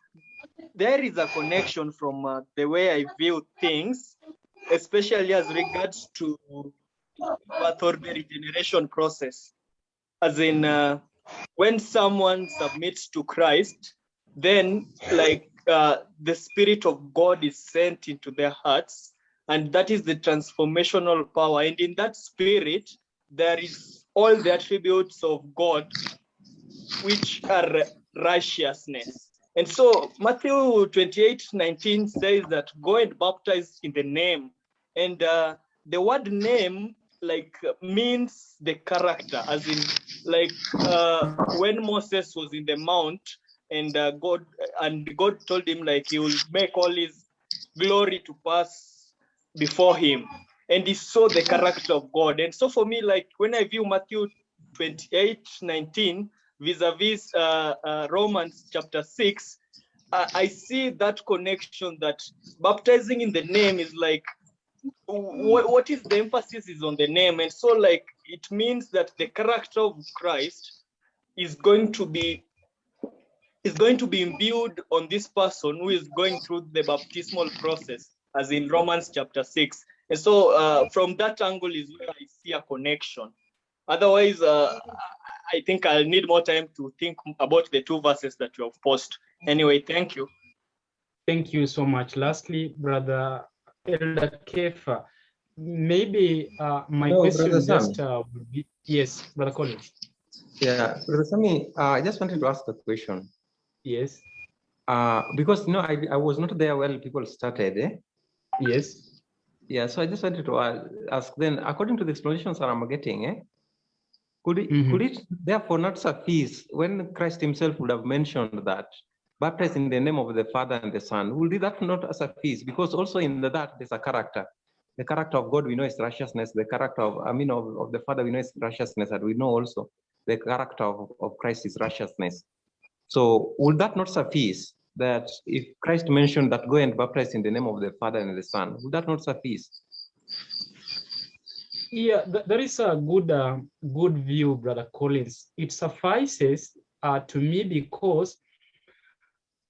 there is a connection from uh, the way I view things, especially as regards to birth regeneration process. As in, uh, when someone submits to Christ, then like uh, the Spirit of God is sent into their hearts, and that is the transformational power. And in that Spirit, there is all the attributes of God which are righteousness. And so Matthew 28 19 says that go and baptize in the name. And uh, the word name like means the character, as in like uh, when Moses was in the mount and uh, God and God told him like he will make all his glory to pass before him. And he saw the character of God. And so for me, like when I view Matthew 28 19 vis-a-vis uh, uh, Romans chapter 6, uh, I see that connection that baptizing in the name is like wh- what is the emphasis is on the name and so like it means that the character of Christ is going to be is going to be imbued on this person who is going through the baptismal process as in Romans chapter 6 and so uh, from that angle is where I see a connection otherwise uh, I think I'll need more time to think about the two verses that you have posted. Anyway, thank you. Thank you so much. Lastly, Brother Elder Kefa, maybe uh, my No, question Brother just uh, would be, yes, Brother Collins. Yeah, Brother Sami, uh, I just wanted to ask a question. Yes, Uh, because you know, I, I was not there when people started. Eh? yes. Yeah, so I just wanted to uh, ask then, according to the explanations that I'm getting, eh, could it, Mhm. could it therefore not suffice when Christ himself would have mentioned that baptized in the name of the Father and the Son, will that not suffice? Because also in that there's a character. The character of God we know is righteousness. The character of I mean of, of the Father we know is righteousness, and we know also the character of, of Christ is righteousness. So would that not suffice? That if Christ mentioned that go and baptize in the name of the Father and the Son, would that not suffice? Yeah, th- there is a good, uh, good view, Brother Collins. It suffices uh, to me because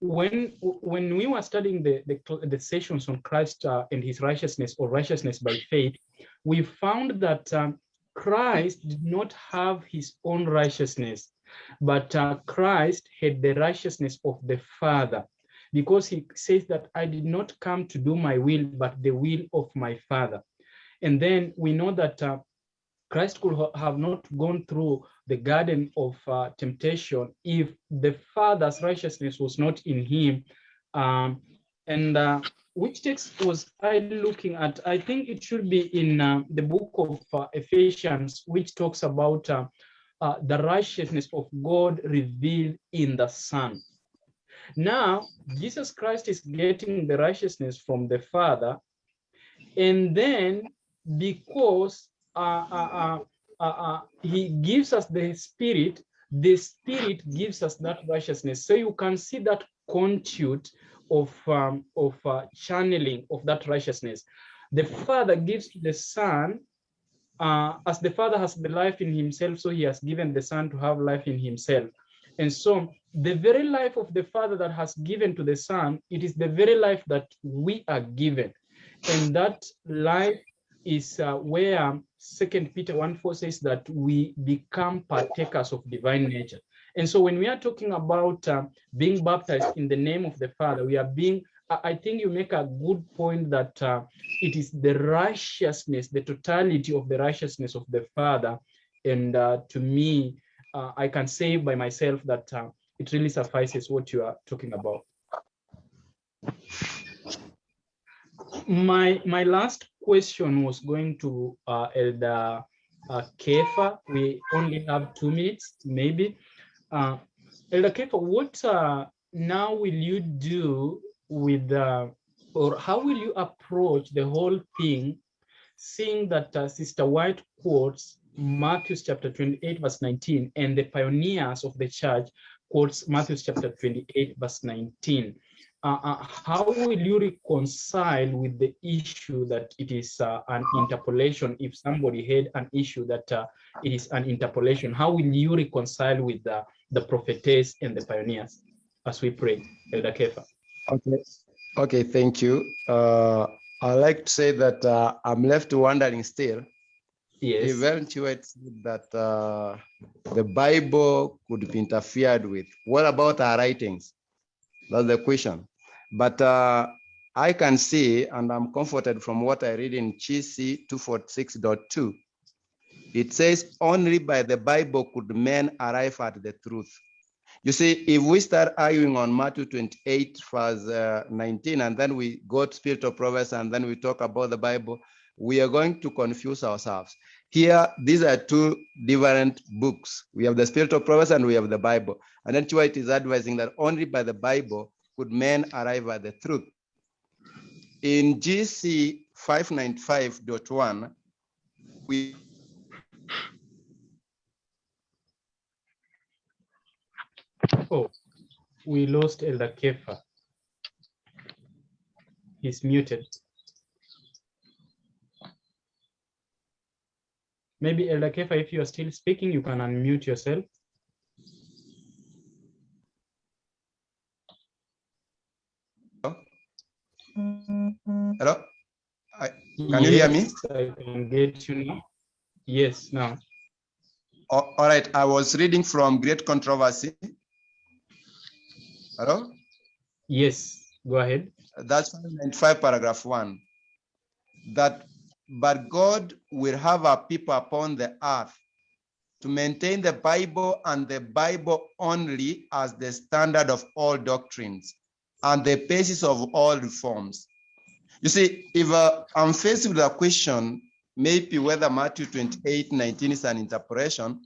when when we were studying the the, the sessions on Christ uh, and His righteousness or righteousness by faith, we found that um, Christ did not have His own righteousness, but uh, Christ had the righteousness of the Father, because He says that I did not come to do my will, but the will of my Father. And then we know that uh, Christ could ha- have not gone through the garden of uh, temptation if the Father's righteousness was not in him. Um, and uh, which text was I looking at? I think it should be in uh, the book of uh, Ephesians, which talks about uh, the righteousness of God revealed in the Son. Now, Jesus Christ is getting the righteousness from the Father, and then because uh, uh, uh, uh, uh, he gives us the Spirit, the Spirit gives us that righteousness. So you can see that conduit of um, of channeling of that righteousness. The Father gives to the Son, uh, as the Father has the life in Himself, so He has given the Son to have life in Himself. And so the very life of the Father that has given to the Son, it is the very life that we are given. And that life is uh, where Second Peter 1 4 says that we become partakers of divine nature. And so when we are talking about uh, being baptized in the name of the Father, we are being, I think you make a good point that uh, it is the righteousness, the totality of the righteousness of the Father. And uh, to me, uh, I can say by myself that uh, it really suffices what you are talking about. My my last question was going to uh, Elder uh, Kefa. We only have two minutes, maybe. Elder Kefa, what now will you do with, or how will you approach the whole thing, seeing that uh, Sister White quotes Matthew chapter 28, verse 19, and the pioneers of the church quotes Matthew chapter 28, verse 19. Uh, uh, how will you reconcile with the issue that it is uh, an interpolation? If somebody had an issue that uh, it is an interpolation, how will you reconcile with the, the prophetess and the pioneers as we pray, Elder Kefa? Okay. Okay, thank you. Uh, I like to say that uh, I'm left wondering still. Yes. Event Hewitt that uh, the Bible could be interfered with. What about our writings? That's the question. But uh, I can see, and I'm comforted from what I read in GC 246.2. It says, only by the Bible could men arrive at the truth. You see, if we start arguing on Matthew 28, verse uh, 19, and then we go to Spirit of Prophecy, and then we talk about the Bible, we are going to confuse ourselves. Here, these are two different books. We have the Spirit of Prophecy and we have the Bible. And that's why it is advising that only by the Bible could men arrive at the truth. In GC 595.1, we Oh, we lost Elder Kefa. He's muted. Maybe Elder Kefa, if you are still speaking, you can unmute yourself. hello, I, can you hear me? Yes, I can get you now. Yes, now. all right, I was reading from Great Controversy. Hello, Yes, go ahead. that's 95 paragraph one. That but God will have a people upon the earth to maintain the Bible and the Bible only as the standard of all doctrines and the basis of all reforms. You see, if uh, I'm faced with a question, maybe whether Matthew 28, 19 is an interpretation,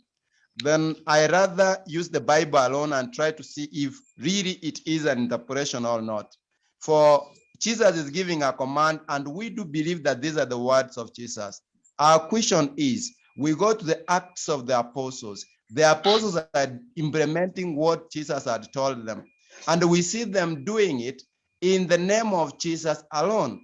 then I rather use the Bible alone and try to see if really it is an interpretation or not. For Jesus is giving a command, and we do believe that these are the words of Jesus. Our question is we go to the Acts of the Apostles. The apostles are implementing what Jesus had told them, and we see them doing it in the name of Jesus alone.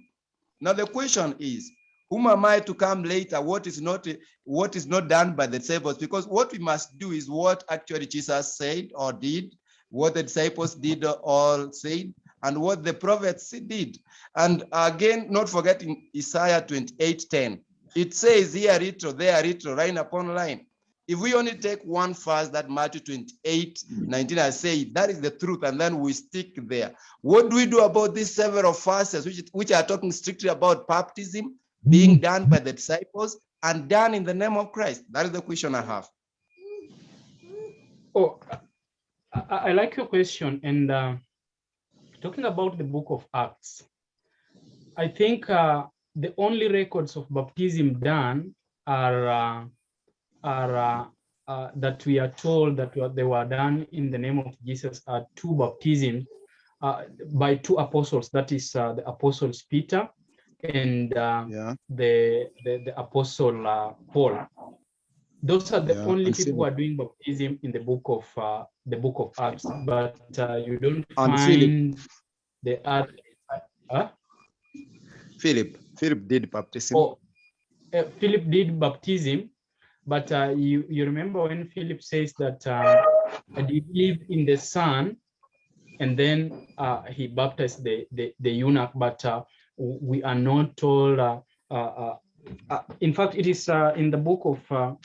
Now, the question is, whom am I to come later? What is not what is not done by the disciples? Because what we must do is what actually Jesus said or did, what the disciples did or said, and what the prophets did. And again, not forgetting Isaiah 28, 10. It says here little, there little, line upon line. If we only take one verse that Matthew 28, 19, I say that is the truth, and then we stick there. What do we do about these several verses which, which are talking strictly about baptism being done by the disciples and done in the name of Christ? That is the question I have. Oh, I, I like your question. And uh, talking about the book of Acts, I think uh, the only records of baptism done are uh, are uh, uh, that we are told that they were done in the name of Jesus are two baptisms uh, by two apostles, that is uh, the apostles Peter and uh, Yeah. the, the, the apostle uh, Paul. Those are the Yeah, only people who are doing baptism in the book of uh, the book of Acts, but uh, you don't And Philip. find the other. Huh? Philip. Philip did baptism. Oh, uh, Philip did baptism, but uh, you you remember when Philip says that uh, you believe in the Son, and then uh, he baptized the, the the eunuch, but uh, we are not told. Uh, uh, uh, in fact, it is in the book of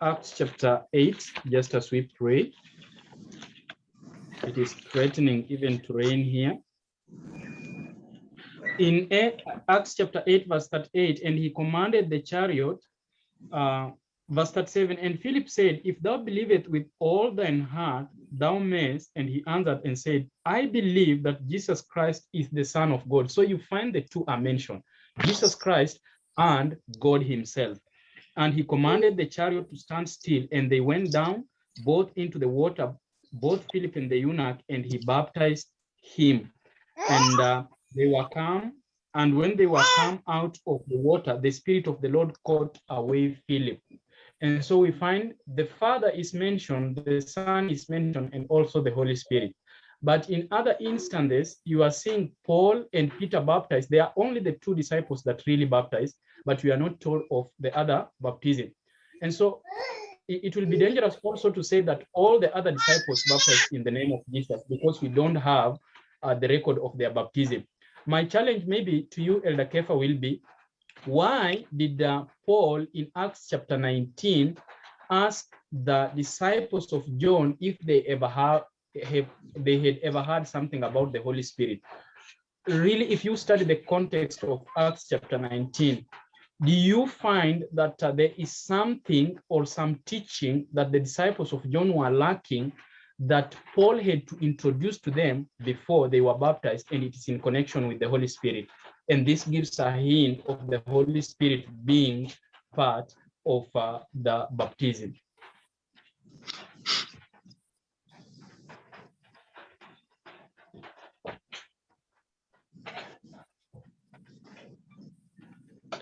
Acts chapter eight. Just as we pray, it is threatening even to rain here in Acts chapter 8, verse 38, and he commanded the chariot, uh, verse 37, and Philip said, If thou believest with all thine heart, thou mayest. And he answered and said, I believe that Jesus Christ is the Son of God. So you find the two are mentioned Jesus Christ and God Himself. And he commanded the chariot to stand still, and they went down both into the water, both Philip and the eunuch, and he baptized him. And uh, they were come, and when they were come out of the water, the Spirit of the Lord caught away Philip. And so we find the Father is mentioned, the Son is mentioned, and also the Holy Spirit. But in other instances, you are seeing Paul and Peter baptized. They are only the two disciples that really baptized, but we are not told of the other baptism. And so it, will be dangerous also to say that all the other disciples baptized in the name of Jesus because we don't have uh, the record of their baptism. My challenge maybe to you, Elder Kefa, will be why did uh, Paul in Acts chapter 19 ask the disciples of John if they ever have, have they had ever heard something about the Holy Spirit? Really, if you study the context of Acts chapter 19, do you find that uh, there is something or some teaching that the disciples of John were lacking that Paul had to introduce to them before they were baptized, and it is in connection with the Holy Spirit. And this gives a hint of the Holy Spirit being part of uh, the baptism.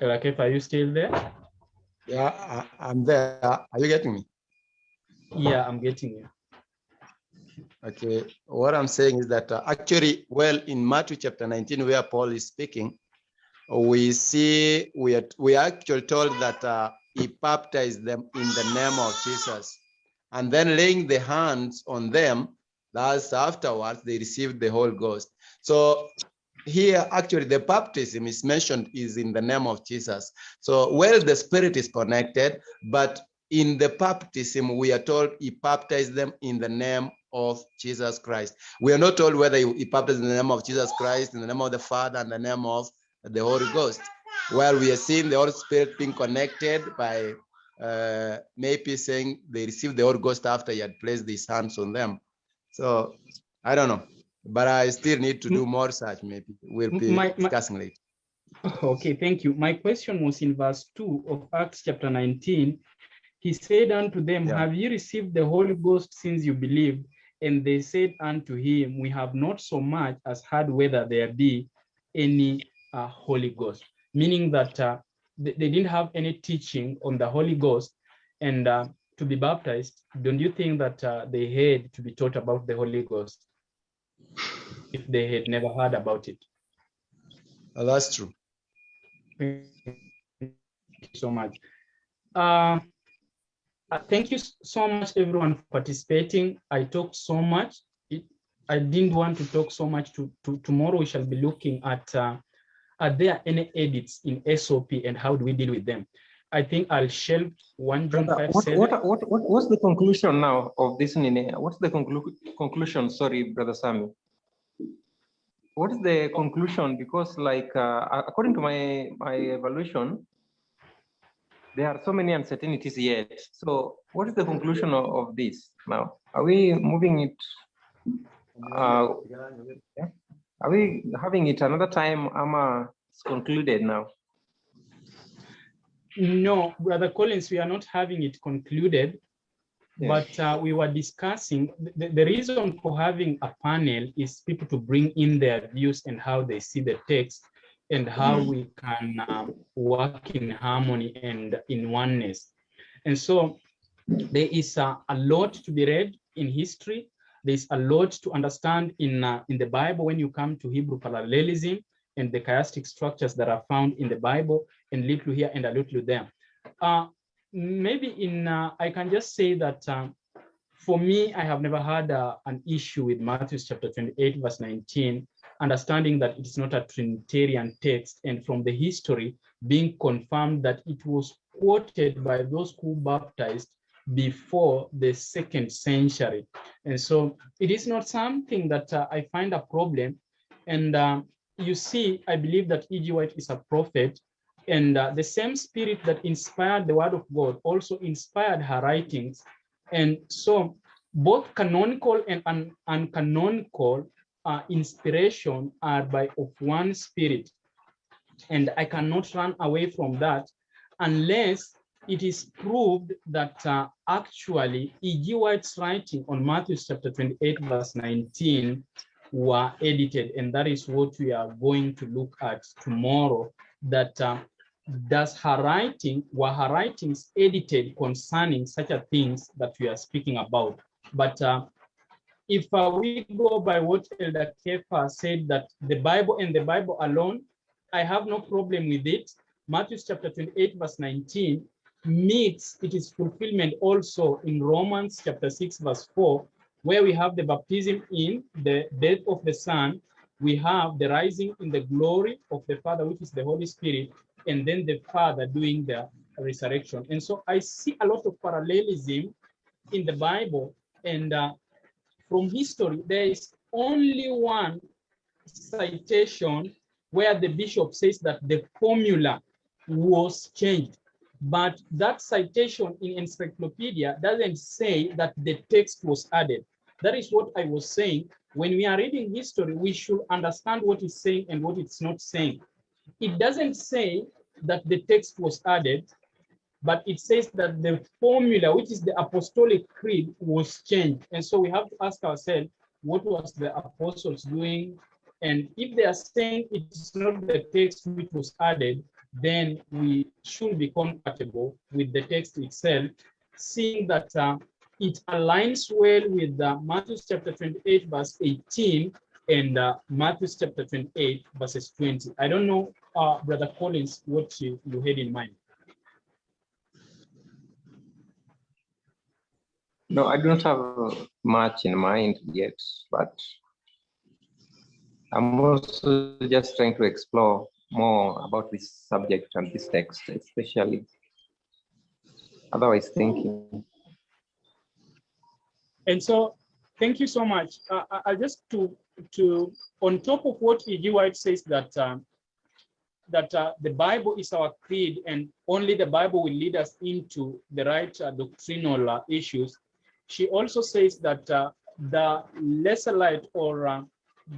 Rakef, are you still there? Yeah, I, I'm there. Are you getting me? Yeah, I'm getting you. Okay, what I'm saying is that uh, actually, well, in Matthew chapter 19, where Paul is speaking, we see we are we are actually told that uh, he baptized them in the name of Jesus, and then laying the hands on them. Thus, afterwards, they received the Holy Ghost. So here, actually, the baptism is mentioned is in the name of Jesus. So, well, the Spirit is connected, but in the baptism, we are told he baptized them in the name of Jesus Christ. We are not told whether he he baptized in the name of Jesus Christ, in the name of the Father, and the name of the Holy Ghost. Well, we are seeing the Holy Spirit being connected by uh, maybe saying they received the Holy Ghost after he had placed his hands on them. So I don't know, but I still need to do more research. Maybe we'll be My- my- discussing later. Okay, thank you. My question was in verse 2 of Acts chapter 19. He said unto them, Yeah. Have you received the Holy Ghost since you believed? And they said unto him, We have not so much as heard whether there be any uh, Holy Ghost. Meaning that uh, they, they didn't have any teaching on the Holy Ghost. And uh, to be baptized, don't you think that uh, they had to be taught about the Holy Ghost if they had never heard about it? Uh, that's true. Thank you so much. Uh, thank you so much, everyone, for participating. I talked so much. It, I didn't want to talk so much. To, to tomorrow, we shall be looking at uh, are there any edits in SOP and how do we deal with them? I think I'll shelve one five what, what, what, what, what's the conclusion now of this? Nene? What's the conclu- conclusion? Sorry, Brother Sammy. What is the conclusion? Because like, uh, according to my, my evaluation, there are so many uncertainties yet. So what is the conclusion of, of this now? Are we moving it? Uh, yeah? Are we having it another time? Ama it's concluded now. No, Brother Collins, we are not having it concluded Yeah. But uh, we were discussing the, the reason for having a panel is people to bring in their views and how they see the text and how we can um, work in harmony and in oneness. And so there is a, a lot to be read in history. There's a lot to understand in, uh, in the Bible when you come to Hebrew parallelism and the chiastic structures that are found in the Bible and little here and a little there. Uh, maybe in, uh, I can just say that um, for me, I have never had uh, an issue with Matthew chapter 28, verse 19, understanding that it's not a Trinitarian text and from the history being confirmed that it was quoted by those who baptized before the second century. And so it is not something that uh, I find a problem. And uh, you see, I believe that E.G. White is a prophet and uh, the same spirit that inspired the word of God also inspired her writings. And so both canonical and un uncanonical uh, inspiration are by of one spirit. And I cannot run away from that unless it is proved that uh, actually E.G. White's writing on Matthew chapter 28, verse 19 were edited. And that is what we are going to look at tomorrow, that uh, does her writing, were her writings edited concerning such a things that we are speaking about. But uh, if uh, we go by what Elder Kefa said that the Bible and the Bible alone, I have no problem with it. Matthew chapter 28, verse 19 meets it is fulfillment also in Romans chapter 6, verse 4, where we have the baptism in the death of the Son, we have the rising in the glory of the Father, which is the Holy Spirit, and then the Father doing the resurrection. And so I see a lot of parallelism in the Bible. And uh, from history, there is only one citation where the bishop says that the formula was changed. But that citation in encyclopedia doesn't say that the text was added. That is what I was saying. When we are reading history, we should understand what it's saying and what it's not saying. It doesn't say that the text was added, but it says that the formula, which is the apostolic creed, was changed. And so we have to ask ourselves, what was the apostles doing? And if they are saying it's not the text which was added, then we should be compatible with the text itself, seeing that uh, it aligns well with uh, Matthew chapter 28, verse 18, and uh, Matthew chapter 28, verses 20. I don't know, uh, Brother Collins, what you, you had in mind. No, I don't have much in mind yet, but I'm also just trying to explore more about this subject and this text, especially. Otherwise, thinking. And so, thank you so much. Uh, I, I just to to on top of what E.G. White says that um, that uh, the Bible is our creed and only the Bible will lead us into the right uh, doctrinal uh, issues. She also says that uh, the lesser light or uh,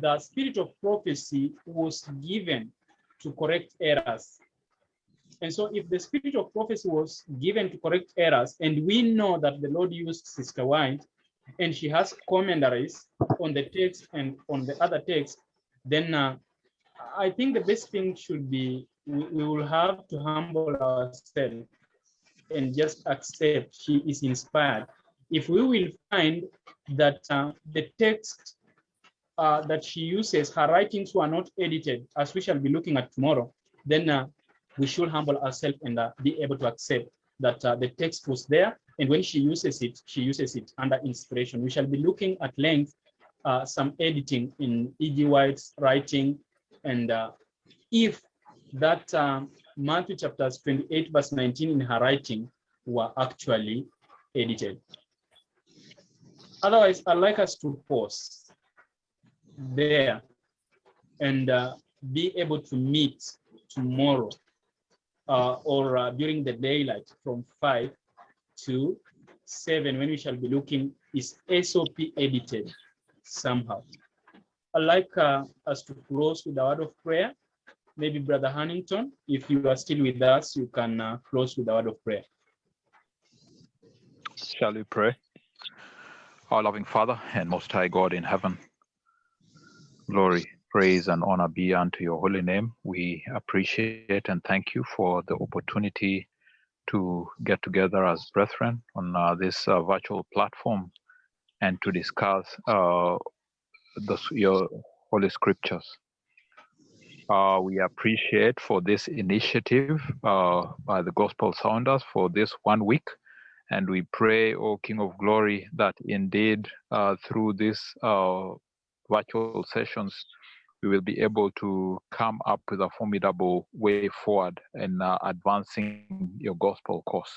the spirit of prophecy was given to correct errors. And so if the spirit of prophecy was given to correct errors, and we know that the Lord used Sister White, and she has commentaries on the text and on the other text, then uh, I think the best thing should be we, we will have to humble ourselves and just accept she is inspired. If we will find that uh, the text uh, that she uses, her writings were not edited, as we shall be looking at tomorrow, then uh, we should humble ourselves and uh, be able to accept that uh, the text was there. And when she uses it, she uses it under inspiration. We shall be looking at length uh, some editing in E.G. White's writing. And if that um, Matthew chapters 28, verse 19 in her writing were actually edited. Otherwise, I'd like us to pause there and uh, be able to meet tomorrow uh, or uh, during the daylight from 5 to 7 when we shall be looking is SOP edited somehow. I'd like uh, us to close with a word of prayer. Maybe Brother Huntington, if you are still with us, you can uh, close with a word of prayer. Shall we pray? Our loving Father and Most High God in heaven, glory, praise, and honor be unto your holy name. We appreciate and thank you for the opportunity to get together as brethren on uh, this uh, virtual platform and to discuss uh, the, your holy scriptures. Uh, we appreciate for this initiative uh, by the gospel sounders for this one week. And we pray, O King of Glory, that indeed uh, through these uh, virtual sessions, we will be able to come up with a formidable way forward in uh, advancing your gospel cause.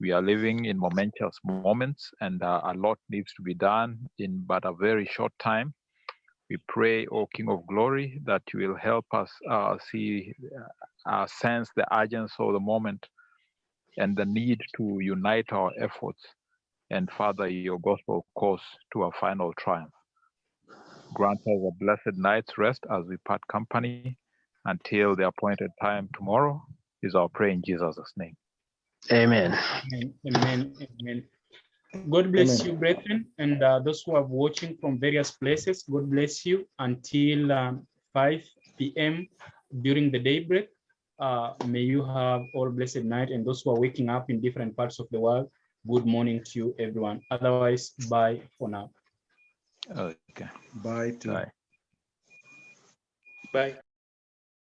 We are living in momentous moments, and uh, a lot needs to be done in but a very short time. We pray, O King of Glory, that you will help us uh, see, uh, sense the urgency of the moment and the need to unite our efforts and further your gospel cause to a final triumph. Grant us a blessed night's rest as we part company until the appointed time tomorrow is our prayer in Jesus' name. Amen. Amen. Amen. Amen. God bless you, brethren, and uh, those who are watching from various places. God bless you until um, 5 p.m. during the daybreak. Uh, may you have all blessed night, and those who are waking up in different parts of the world, good morning to you, everyone. Otherwise, bye for now. Okay. Bye to Bye. Bye.